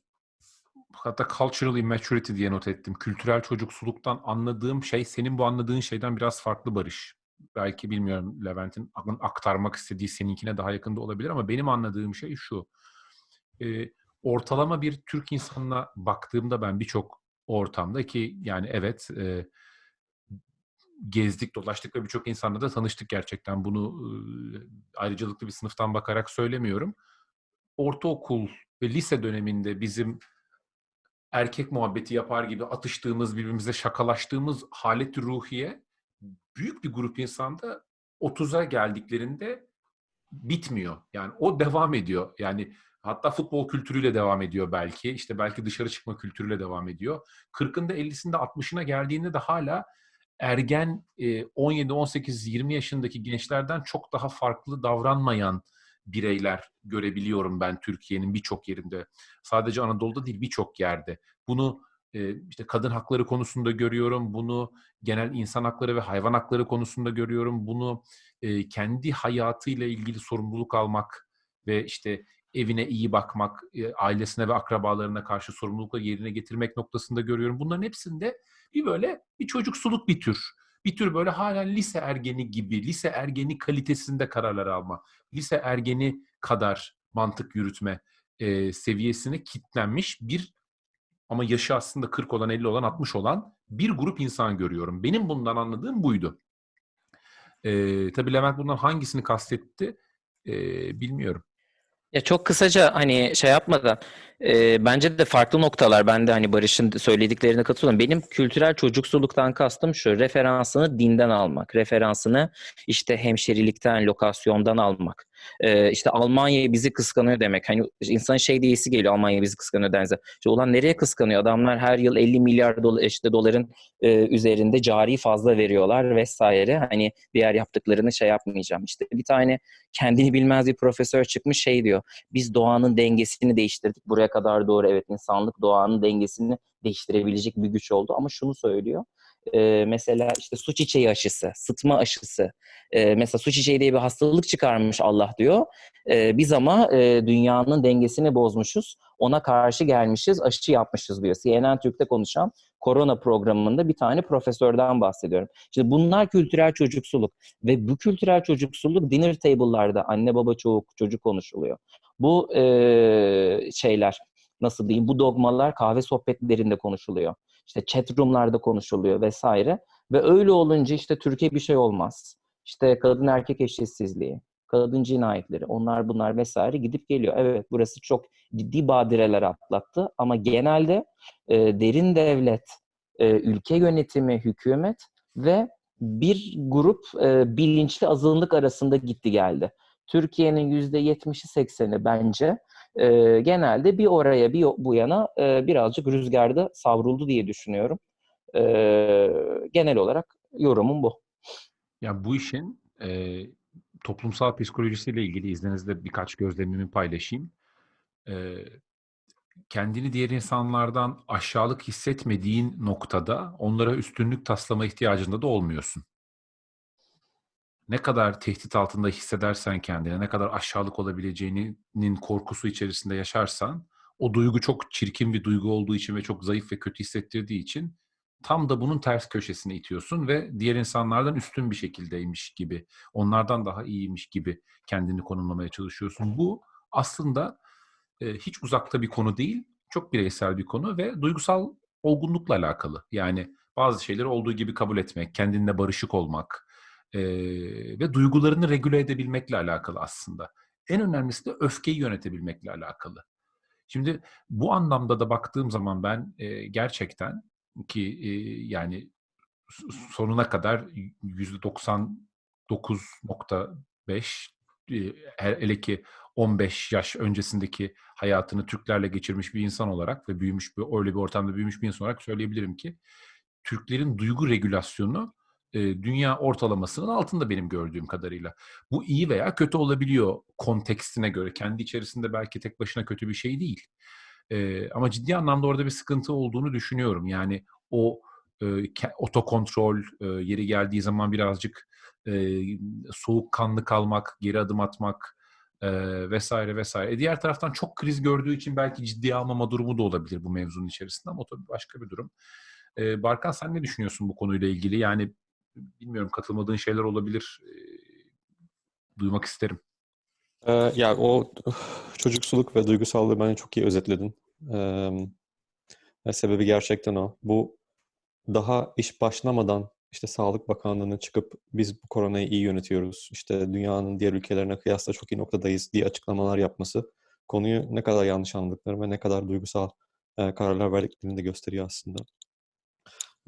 hatta cultural immaturity diye not ettim. Kültürel çocuksuluktan anladığım şey senin bu anladığın şeyden biraz farklı Barış. Belki bilmiyorum Levent'in aktarmak istediği seninkine daha yakında olabilir ama benim anladığım şey şu. Ee, ortalama bir Türk insanına baktığımda ben birçok ortamda ki yani evet e, gezdik, dolaştık ve birçok insanla da tanıştık gerçekten. Bunu ayrıcalıklı bir sınıftan bakarak söylemiyorum. Ortaokul ve lise döneminde bizim erkek muhabbeti yapar gibi atıştığımız, birbirimize şakalaştığımız halet ruhiye büyük bir grup insanda 30'a geldiklerinde bitmiyor. Yani o devam ediyor. Yani hatta futbol kültürüyle devam ediyor belki. İşte belki dışarı çıkma kültürüyle devam ediyor. 40'ında 50'sinde 60'ına geldiğinde de hala ergen 17, 18, 20 yaşındaki gençlerden çok daha farklı davranmayan bireyler görebiliyorum ben Türkiye'nin birçok yerinde. Sadece Anadolu'da değil birçok yerde. Bunu işte kadın hakları konusunda görüyorum. Bunu genel insan hakları ve hayvan hakları konusunda görüyorum. Bunu kendi hayatıyla ilgili sorumluluk almak ve işte evine iyi bakmak, ailesine ve akrabalarına karşı sorumlulukla yerine getirmek noktasında görüyorum. Bunların hepsinde bir böyle bir çocuksuluk bir tür. Bir tür böyle hala lise ergeni gibi, lise ergeni kalitesinde kararlar alma, lise ergeni kadar mantık yürütme e, seviyesine kitlenmiş bir ama yaşı aslında 40 olan, 50 olan, 60 olan bir grup insan görüyorum. Benim bundan anladığım buydu. E, tabii Levent bundan hangisini kastetti e, bilmiyorum. Ya çok kısaca hani şey yapmadan e, bence de farklı noktalar. Ben de hani Barış'ın söylediklerine katılıyorum. Benim kültürel çocuksuluktan kastım şu. Referansını dinden almak. Referansını işte hemşerilikten, lokasyondan almak. E, işte Almanya bizi kıskanıyor demek. Hani insanın şey diyesi geliyor Almanya bizi kıskanıyor dense. İşte ulan nereye kıskanıyor? Adamlar her yıl 50 milyar dolar, işte doların e, üzerinde cari fazla veriyorlar vesaire. Hani diğer yaptıklarını şey yapmayacağım. İşte bir tane kendini bilmez bir profesör çıkmış şey diyor. Biz doğanın dengesini değiştirdik. Buraya kadar doğru evet insanlık doğanın dengesini değiştirebilecek bir güç oldu. Ama şunu söylüyor. Ee, mesela işte su çiçeği aşısı, sıtma aşısı. Ee, mesela su çiçeği diye bir hastalık çıkarmış Allah diyor. Ee, biz ama e, dünyanın dengesini bozmuşuz. Ona karşı gelmişiz, aşı yapmışız diyor. CNN Türk'te konuşan korona programında bir tane profesörden bahsediyorum. Şimdi bunlar kültürel çocuksuluk ve bu kültürel çocuksuluk dinner table'larda anne baba çocuk çocuk konuşuluyor. Bu e, şeyler nasıl diyeyim bu dogmalar kahve sohbetlerinde konuşuluyor. İşte chat room'larda konuşuluyor vesaire ve öyle olunca işte Türkiye bir şey olmaz. İşte kadın erkek eşitsizliği, kadın cinayetleri, onlar bunlar vesaire gidip geliyor. Evet burası çok ciddi badireler atlattı ama genelde e, derin devlet, e, ülke yönetimi, hükümet ve bir grup e, bilinçli azınlık arasında gitti geldi. Türkiye'nin yüzde yetmişi sekseni bence e, genelde bir oraya bir bu yana e, birazcık rüzgarda savruldu diye düşünüyorum. E, genel olarak yorumum bu. Ya bu işin e, toplumsal psikolojisiyle ilgili izninizle birkaç gözlemimi paylaşayım. E, kendini diğer insanlardan aşağılık hissetmediğin noktada onlara üstünlük taslama ihtiyacında da olmuyorsun. Ne kadar tehdit altında hissedersen kendine, ne kadar aşağılık olabileceğinin korkusu içerisinde yaşarsan, o duygu çok çirkin bir duygu olduğu için ve çok zayıf ve kötü hissettirdiği için tam da bunun ters köşesine itiyorsun ve diğer insanlardan üstün bir şekildeymiş gibi, onlardan daha iyiymiş gibi kendini konumlamaya çalışıyorsun. Bu aslında e, hiç uzakta bir konu değil, çok bireysel bir konu ve duygusal olgunlukla alakalı. Yani bazı şeyleri olduğu gibi kabul etmek, kendinle barışık olmak e, ve duygularını regüle edebilmekle alakalı aslında. En önemlisi de öfkeyi yönetebilmekle alakalı. Şimdi bu anlamda da baktığım zaman ben e, gerçekten ki e, yani sonuna kadar %99.5 e, hele ki 15 yaş öncesindeki hayatını Türklerle geçirmiş bir insan olarak ve büyümüş bir öyle bir ortamda büyümüş bir insan olarak söyleyebilirim ki Türklerin duygu regülasyonu dünya ortalamasının altında benim gördüğüm kadarıyla. Bu iyi veya kötü olabiliyor kontekstine göre. Kendi içerisinde belki tek başına kötü bir şey değil. Ama ciddi anlamda orada bir sıkıntı olduğunu düşünüyorum. Yani o e, otokontrol yeri geldiği zaman birazcık e, soğukkanlı kalmak, geri adım atmak vesaire vesaire. E, diğer taraftan çok kriz gördüğü için belki ciddiye almama durumu da olabilir bu mevzunun içerisinde ama o tabii başka bir durum. Barkan sen ne düşünüyorsun bu konuyla ilgili? Yani bilmiyorum katılmadığın şeyler olabilir. Duymak isterim. Ee, ya o çocuksuluk ve duygusallığı bence çok iyi özetledin. Ee, sebebi gerçekten o. Bu daha iş başlamadan işte Sağlık Bakanlığı'nın çıkıp biz bu koronayı iyi yönetiyoruz, işte dünyanın diğer ülkelerine kıyasla çok iyi noktadayız diye açıklamalar yapması konuyu ne kadar yanlış anladıkları ve ne kadar duygusal e, kararlar verdiklerini de gösteriyor aslında.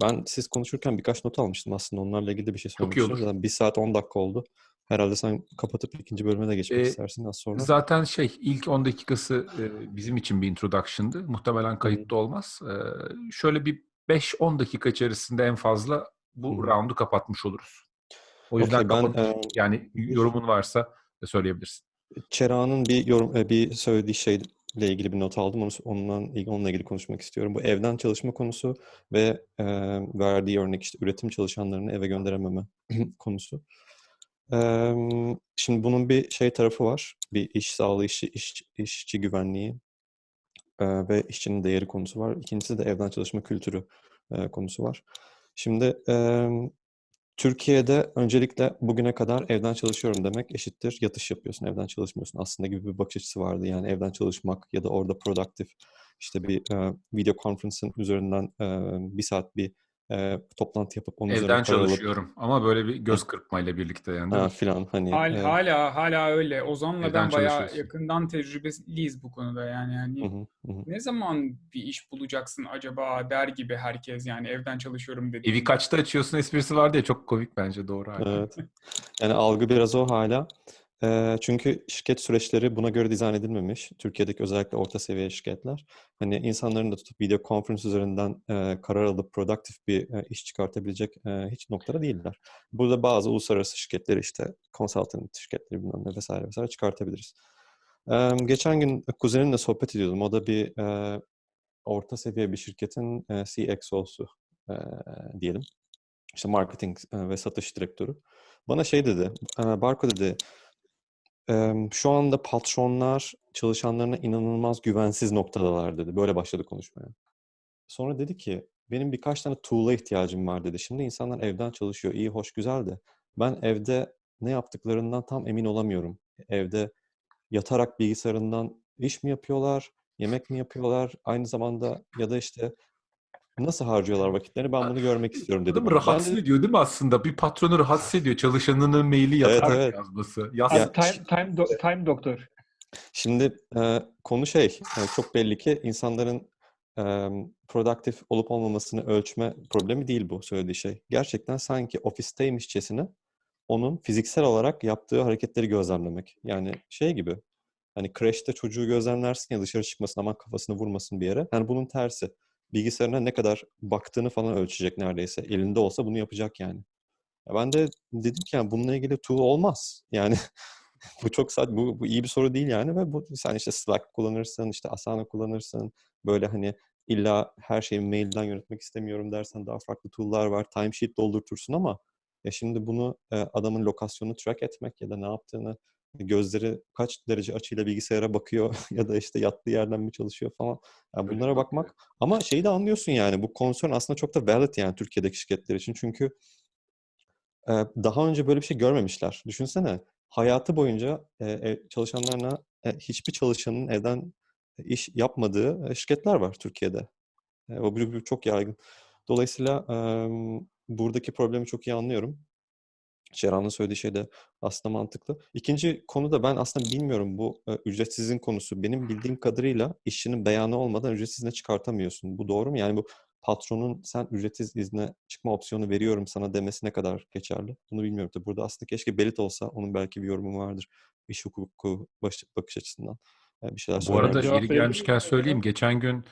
Ben siz konuşurken birkaç not almıştım aslında. Onlarla ilgili bir şey Çok iyi söylemek olur. istiyorum. Zaten bir saat 10 dakika oldu. Herhalde sen kapatıp ikinci bölüme de geçmek Ee, istersin az sonra. Zaten şey ilk 10 dakikası e, bizim için bir introduction'dı. Muhtemelen kayıtlı olmaz. E, şöyle bir 5-10 dakika içerisinde en fazla bu Hı. roundu kapatmış oluruz. O yüzden Okey, ben, kapat- e, yani yorumun varsa söyleyebilirsin. Çera'nın bir yorum, e, bir söylediği şeyle ilgili bir not aldım. Onu, ilgili, onunla ilgili konuşmak istiyorum. Bu evden çalışma konusu ve e, verdiği örnek işte üretim çalışanlarını eve gönderememe <clears throat> konusu. E, şimdi bunun bir şey tarafı var. Bir iş sağlığı, işçi, iş, işçi güvenliği e, ve işçinin değeri konusu var. İkincisi de evden çalışma kültürü e, konusu var. Şimdi e, Türkiye'de öncelikle bugüne kadar evden çalışıyorum demek eşittir yatış yapıyorsun, evden çalışmıyorsun aslında gibi bir bakış açısı vardı. Yani evden çalışmak ya da orada produktif işte bir e, video conference'ın üzerinden e, bir saat bir e, toplantı yapıp onun üzerine Evden para alıp çalışıyorum ama böyle bir göz kırpmayla birlikte yani. değil ha, filan hani Hal- e, hala hala öyle. Ozan'la ben bayağı yakından tecrübeliyiz bu konuda yani. yani hı hı, hı ne zaman bir iş bulacaksın acaba der gibi herkes yani evden çalışıyorum dedi. Evi kaçta açıyorsun esprisi vardı ya çok komik bence doğru. Evet. Yani algı biraz o hala. Eee, çünkü şirket süreçleri buna göre dizayn edilmemiş. Türkiye'deki özellikle orta seviye şirketler. Hani insanların da tutup video conference üzerinden eee, karar alıp produktif bir eee, iş çıkartabilecek eee, hiç noktada değiller. Burada bazı uluslararası şirketleri işte consultant şirketleri bilmem ne vesaire vesaire çıkartabiliriz. Eee, geçen gün kuzenimle sohbet ediyordum. O da bir eee, orta seviye bir şirketin eee, CXO'su eee, diyelim. İşte marketing eee, ve satış direktörü. Bana şey dedi, eee, Barko dedi, şu anda patronlar çalışanlarına inanılmaz güvensiz noktadalar dedi. Böyle başladı konuşmaya. Sonra dedi ki, benim birkaç tane tool'a ihtiyacım var dedi. Şimdi insanlar evden çalışıyor, iyi, hoş, güzel de ben evde ne yaptıklarından tam emin olamıyorum. Evde yatarak bilgisayarından iş mi yapıyorlar, yemek mi yapıyorlar, aynı zamanda ya da işte Nasıl harcıyorlar vakitlerini? Ben bunu görmek istiyorum dedi. Adamı bana. Ben rahatsız de- ediyor değil mi aslında? Bir patronu rahatsız ediyor. Çalışanının maili Evet, yatar evet. yazması. Yaz. Abi, time, time, do- time doktor. Şimdi e, konu şey, e, çok belli ki insanların e, produktif olup olmamasını ölçme problemi değil bu söylediği şey. Gerçekten sanki ofisteymişçesine onun fiziksel olarak yaptığı hareketleri gözlemlemek. Yani şey gibi, hani kreşte çocuğu gözlemlersin ya dışarı çıkmasın aman kafasını vurmasın bir yere. Yani bunun tersi. Bilgisayarına ne kadar baktığını falan ölçecek neredeyse. Elinde olsa bunu yapacak yani. Ya ben de dedim ki yani bununla ilgili tool olmaz. Yani <laughs> bu çok saçma, bu, bu iyi bir soru değil yani ve bu sen işte Slack kullanırsın, işte Asana kullanırsın. Böyle hani illa her şeyi mailden yönetmek istemiyorum dersen daha farklı tool'lar var. Timesheet doldurtursun ama ya şimdi bunu adamın lokasyonunu track etmek ya da ne yaptığını gözleri kaç derece açıyla bilgisayara bakıyor <laughs> ya da işte yattığı yerden mi çalışıyor falan. Yani bunlara bakmak ama şeyi de anlıyorsun yani bu concern aslında çok da valid yani Türkiye'deki şirketler için çünkü e, daha önce böyle bir şey görmemişler. Düşünsene hayatı boyunca e, çalışanlarına e, hiçbir çalışanın evden iş yapmadığı şirketler var Türkiye'de. E, o bu, bu çok yaygın. Dolayısıyla e, buradaki problemi çok iyi anlıyorum. Ceren'in söylediği şey de aslında mantıklı. İkinci konu da ben aslında bilmiyorum bu e, ücretsizin konusu. Benim bildiğim kadarıyla işçinin beyanı olmadan ücretsiz izne çıkartamıyorsun. Bu doğru mu? Yani bu patronun sen ücretsiz izne çıkma opsiyonu veriyorum sana demesi ne kadar geçerli? Bunu bilmiyorum. Tabii burada aslında keşke Belit olsa onun belki bir yorumu vardır. İş hukuku baş- bakış açısından. E, bir şeyler Bu arada yeri gelmişken söyleyeyim. Geçen gün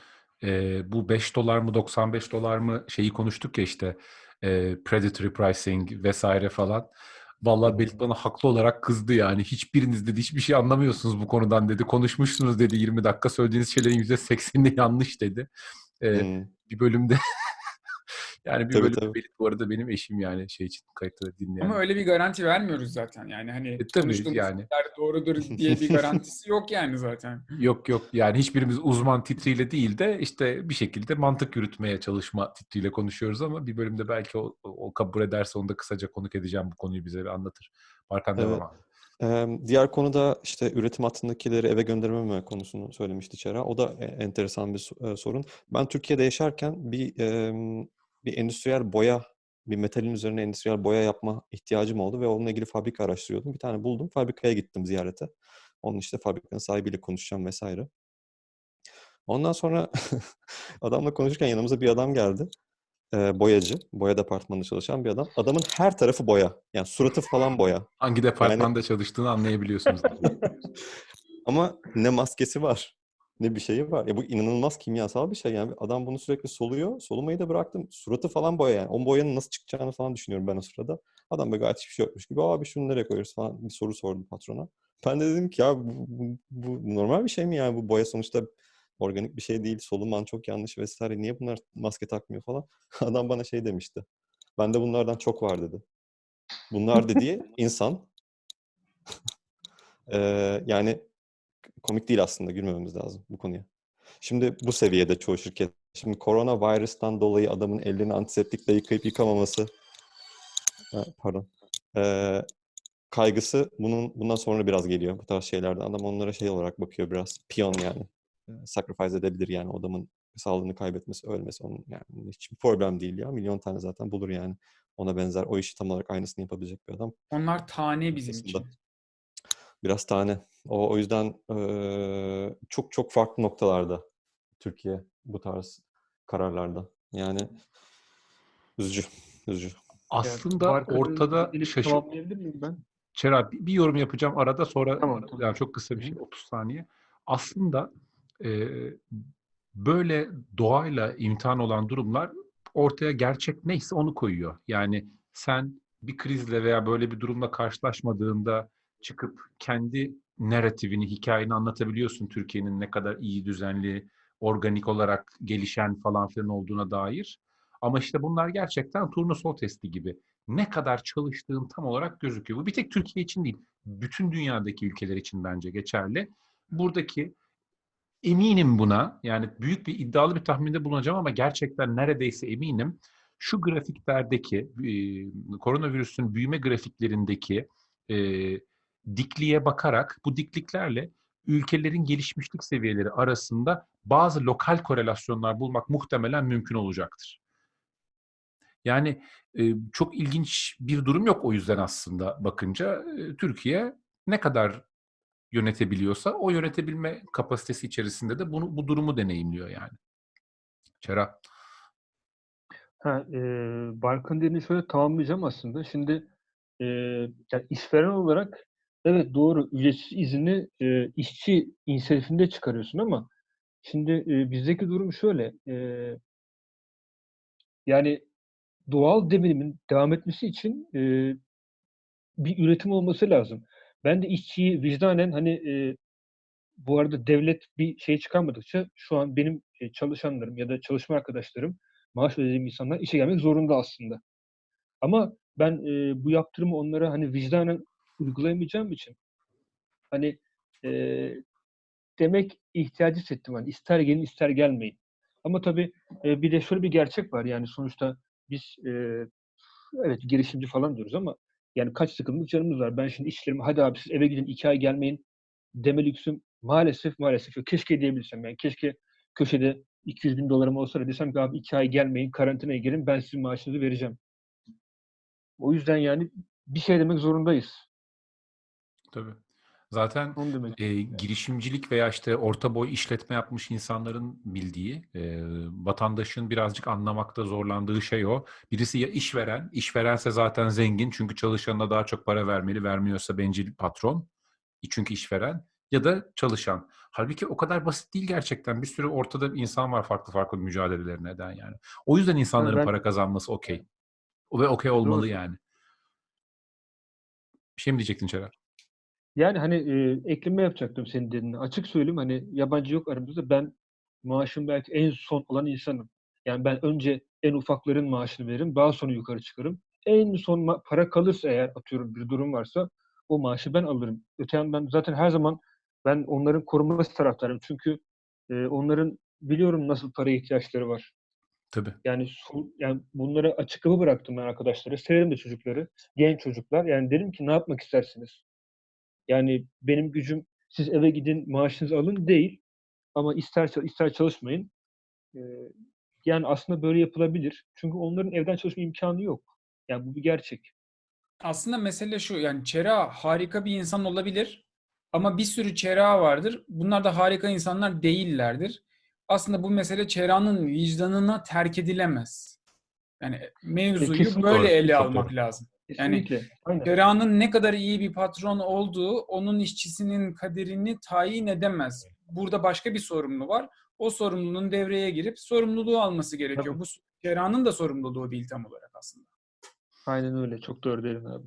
e, bu 5 dolar mı 95 dolar mı şeyi konuştuk ya işte e, predatory pricing vesaire falan. Vallahi Belit bana haklı olarak kızdı yani. Hiçbiriniz dedi hiçbir şey anlamıyorsunuz bu konudan dedi. Konuşmuşsunuz dedi 20 dakika. Söylediğiniz şeylerin %80'i <laughs> yanlış dedi. E, Hmm. Bir bölümde yani bir Tabii, bölümde tabii. Bu arada benim eşim yani şey için kayıtlı dinleyen. Ama öyle bir garanti vermiyoruz zaten. Yani hani E, tabii konuştuğumuz yani. doğrudur <laughs> diye bir garantisi yok yani zaten. Yok yok yani hiçbirimiz uzman titriyle değil de işte bir şekilde mantık yürütmeye çalışma titriyle konuşuyoruz ama bir bölümde belki o, o kabul ederse onu da kısaca konuk edeceğim bu konuyu bize bir anlatır. Barkan Evet. devam abi. Eee, diğer konu da işte üretim hattındakileri eve göndermeme konusunu söylemişti Çera. O da e- enteresan bir e, sorun. Ben Türkiye'de yaşarken bir bir endüstriyel boya, bir metalin üzerine endüstriyel boya yapma ihtiyacım oldu ve onunla ilgili fabrika araştırıyordum. Bir tane buldum. Fabrikaya gittim ziyarete. Onun işte fabrikanın sahibiyle konuşacağım vesaire. Ondan sonra <laughs> adamla konuşurken yanımıza bir adam geldi. Eee, boyacı, boya departmanında çalışan bir adam. Adamın her tarafı boya. Yani suratı falan boya. Hangi departmanda çalıştığını anlayabiliyorsunuz. <laughs> Ama ne maskesi var, ne bir şeyi var. Ya bu inanılmaz kimyasal bir şey yani. Adam bunu sürekli soluyor. Solumayı da bıraktım. Suratı falan boya yani. O boyanın nasıl çıkacağını falan düşünüyorum ben o sırada. Adam böyle gayet hiçbir şey yokmuş gibi. Abi şunu nereye koyuyoruz falan bir soru sordum patrona. Ben de dedim ki ya bu, bu, bu normal bir şey mi yani? Bu boya sonuçta organik bir şey değil. Soluman çok yanlış vesaire. Niye bunlar maske takmıyor falan. <laughs> Adam bana şey demişti. Bende bunlardan çok var dedi. Bunlar dediği insan. <laughs> Eee, yani komik değil aslında gülmememiz lazım bu konuya. Şimdi bu seviyede çoğu şirket. Şimdi koronavirüsten dolayı adamın ellerini antiseptikle yıkayıp yıkamaması Ha, pardon. Ee, kaygısı bunun bundan sonra biraz geliyor bu tarz şeylerden. Adam onlara şey olarak bakıyor biraz. Piyon yani. Sacrifice edebilir yani adamın sağlığını kaybetmesi, ölmesi onun yani hiçbir problem değil ya. Milyon tane zaten bulur yani. Ona benzer o işi tam olarak aynısını yapabilecek bir adam. Onlar tane bizim için. Biraz tane. O, o yüzden eee, çok çok farklı noktalarda Türkiye bu tarz kararlarda. Yani üzücü, üzücü. Aslında Barkın'ın ortada dediğini şaşır... tamamlayabilir miyim ben? Çera bir bir yorum yapacağım arada sonra Tamam, tamam. yani çok kısa bir şey hı. 30 saniye. Aslında e, böyle doğayla imtihan olan durumlar ortaya gerçek neyse onu koyuyor. Yani sen bir krizle veya böyle bir durumla karşılaşmadığında çıkıp kendi narratifini, hikayeni anlatabiliyorsun Türkiye'nin ne kadar iyi, düzenli, organik olarak gelişen falan filan olduğuna dair. Ama işte bunlar gerçekten turnusol testi gibi. Ne kadar çalıştığın tam olarak gözüküyor. Bu bir tek Türkiye için değil, bütün dünyadaki ülkeler için bence geçerli. Buradaki eminim buna, yani büyük bir iddialı bir tahminde bulunacağım ama gerçekten neredeyse eminim. Şu grafiklerdeki, e, koronavirüsün büyüme grafiklerindeki e, dikliğe bakarak bu dikliklerle ülkelerin gelişmişlik seviyeleri arasında bazı lokal korelasyonlar bulmak muhtemelen mümkün olacaktır. Yani e, çok ilginç bir durum yok o yüzden aslında bakınca. E, Türkiye ne kadar yönetebiliyorsa o yönetebilme kapasitesi içerisinde de bunu bu durumu deneyimliyor yani. Çera. Ha, e, Barkın dediğini şöyle tamamlayacağım aslında. Şimdi e, yani işveren olarak evet doğru ücretsiz izni e, işçi inisiyatifinde çıkarıyorsun ama şimdi e, bizdeki durum şöyle. E, yani doğal devrimin devam etmesi için e, bir üretim olması lazım. Ben de işçiyi vicdanen hani e, bu arada devlet bir şey çıkarmadıkça şu an benim e, çalışanlarım ya da çalışma arkadaşlarım maaş ödediğim insanlar işe gelmek zorunda aslında. Ama ben e, bu yaptırımı onlara hani vicdanen uygulayamayacağım için hani e, demek ihtiyacı hissettim. Hani ister gelin ister gelmeyin. Ama tabii e, bir de şöyle bir gerçek var. Yani sonuçta biz e, evet girişimci falan diyoruz ama yani kaç sıkıntılık canımız var. Ben şimdi işlerimi hadi abi siz eve gidin iki ay gelmeyin deme lüksüm maalesef maalesef. Keşke diyebilsem yani. Keşke köşede 200 bin dolarım olsa da desem ki abi iki ay gelmeyin karantinaya girin ben sizin maaşınızı vereceğim. O yüzden yani bir şey demek zorundayız. Tabii. Zaten e, girişimcilik veya işte orta boy işletme yapmış insanların bildiği, e, vatandaşın birazcık anlamakta zorlandığı şey o. Birisi ya işveren, işverense zaten zengin çünkü çalışanına daha çok para vermeli, vermiyorsa bencil patron. Çünkü işveren ya da çalışan. Halbuki o kadar basit değil gerçekten. Bir sürü ortada insan var farklı farklı mücadeleleri neden yani. O yüzden insanların ben- para kazanması okey. Ve okey olmalı Doğru. yani. Bir şey mi diyecektin Çerer? Yani hani e, ekleme yapacaktım senin dediğine. Açık söyleyeyim hani yabancı yok aramızda. Ben maaşım belki en son olan insanım. Yani ben önce en ufakların maaşını veririm. Daha sonra yukarı çıkarım. En son para kalırsa eğer atıyorum bir durum varsa o maaşı ben alırım. Öte yandan zaten her zaman ben onların korunması taraftarıyım. Çünkü e, onların biliyorum nasıl paraya ihtiyaçları var. Tabii. Yani yani bunları açık kapı bıraktım ben arkadaşlara. Severim de çocukları. Genç çocuklar. Yani dedim ki ne yapmak istersiniz? Yani benim gücüm siz eve gidin maaşınızı alın değil. Ama ister ister çalışmayın. Ee, yani aslında böyle yapılabilir. Çünkü onların evden çalışma imkanı yok. Yani bu bir gerçek. Aslında mesele şu yani Çera harika bir insan olabilir ama bir sürü Çera vardır. Bunlar da harika insanlar değillerdir. Aslında bu mesele Çera'nın vicdanına terk edilemez. Yani mevzuyu kesinlikle böyle doğru, ele çok almak doğru. lazım. Yani Kesinlikle. Aynen. Çera'nın ne kadar iyi bir patron olduğu onun işçisinin kaderini tayin edemez. Burada başka bir sorumlu var. O sorumluluğun devreye girip sorumluluğu alması gerekiyor. Tabii. Bu Çera'nın da sorumluluğu değil tam olarak aslında. Aynen öyle. Çok doğru dedin abi.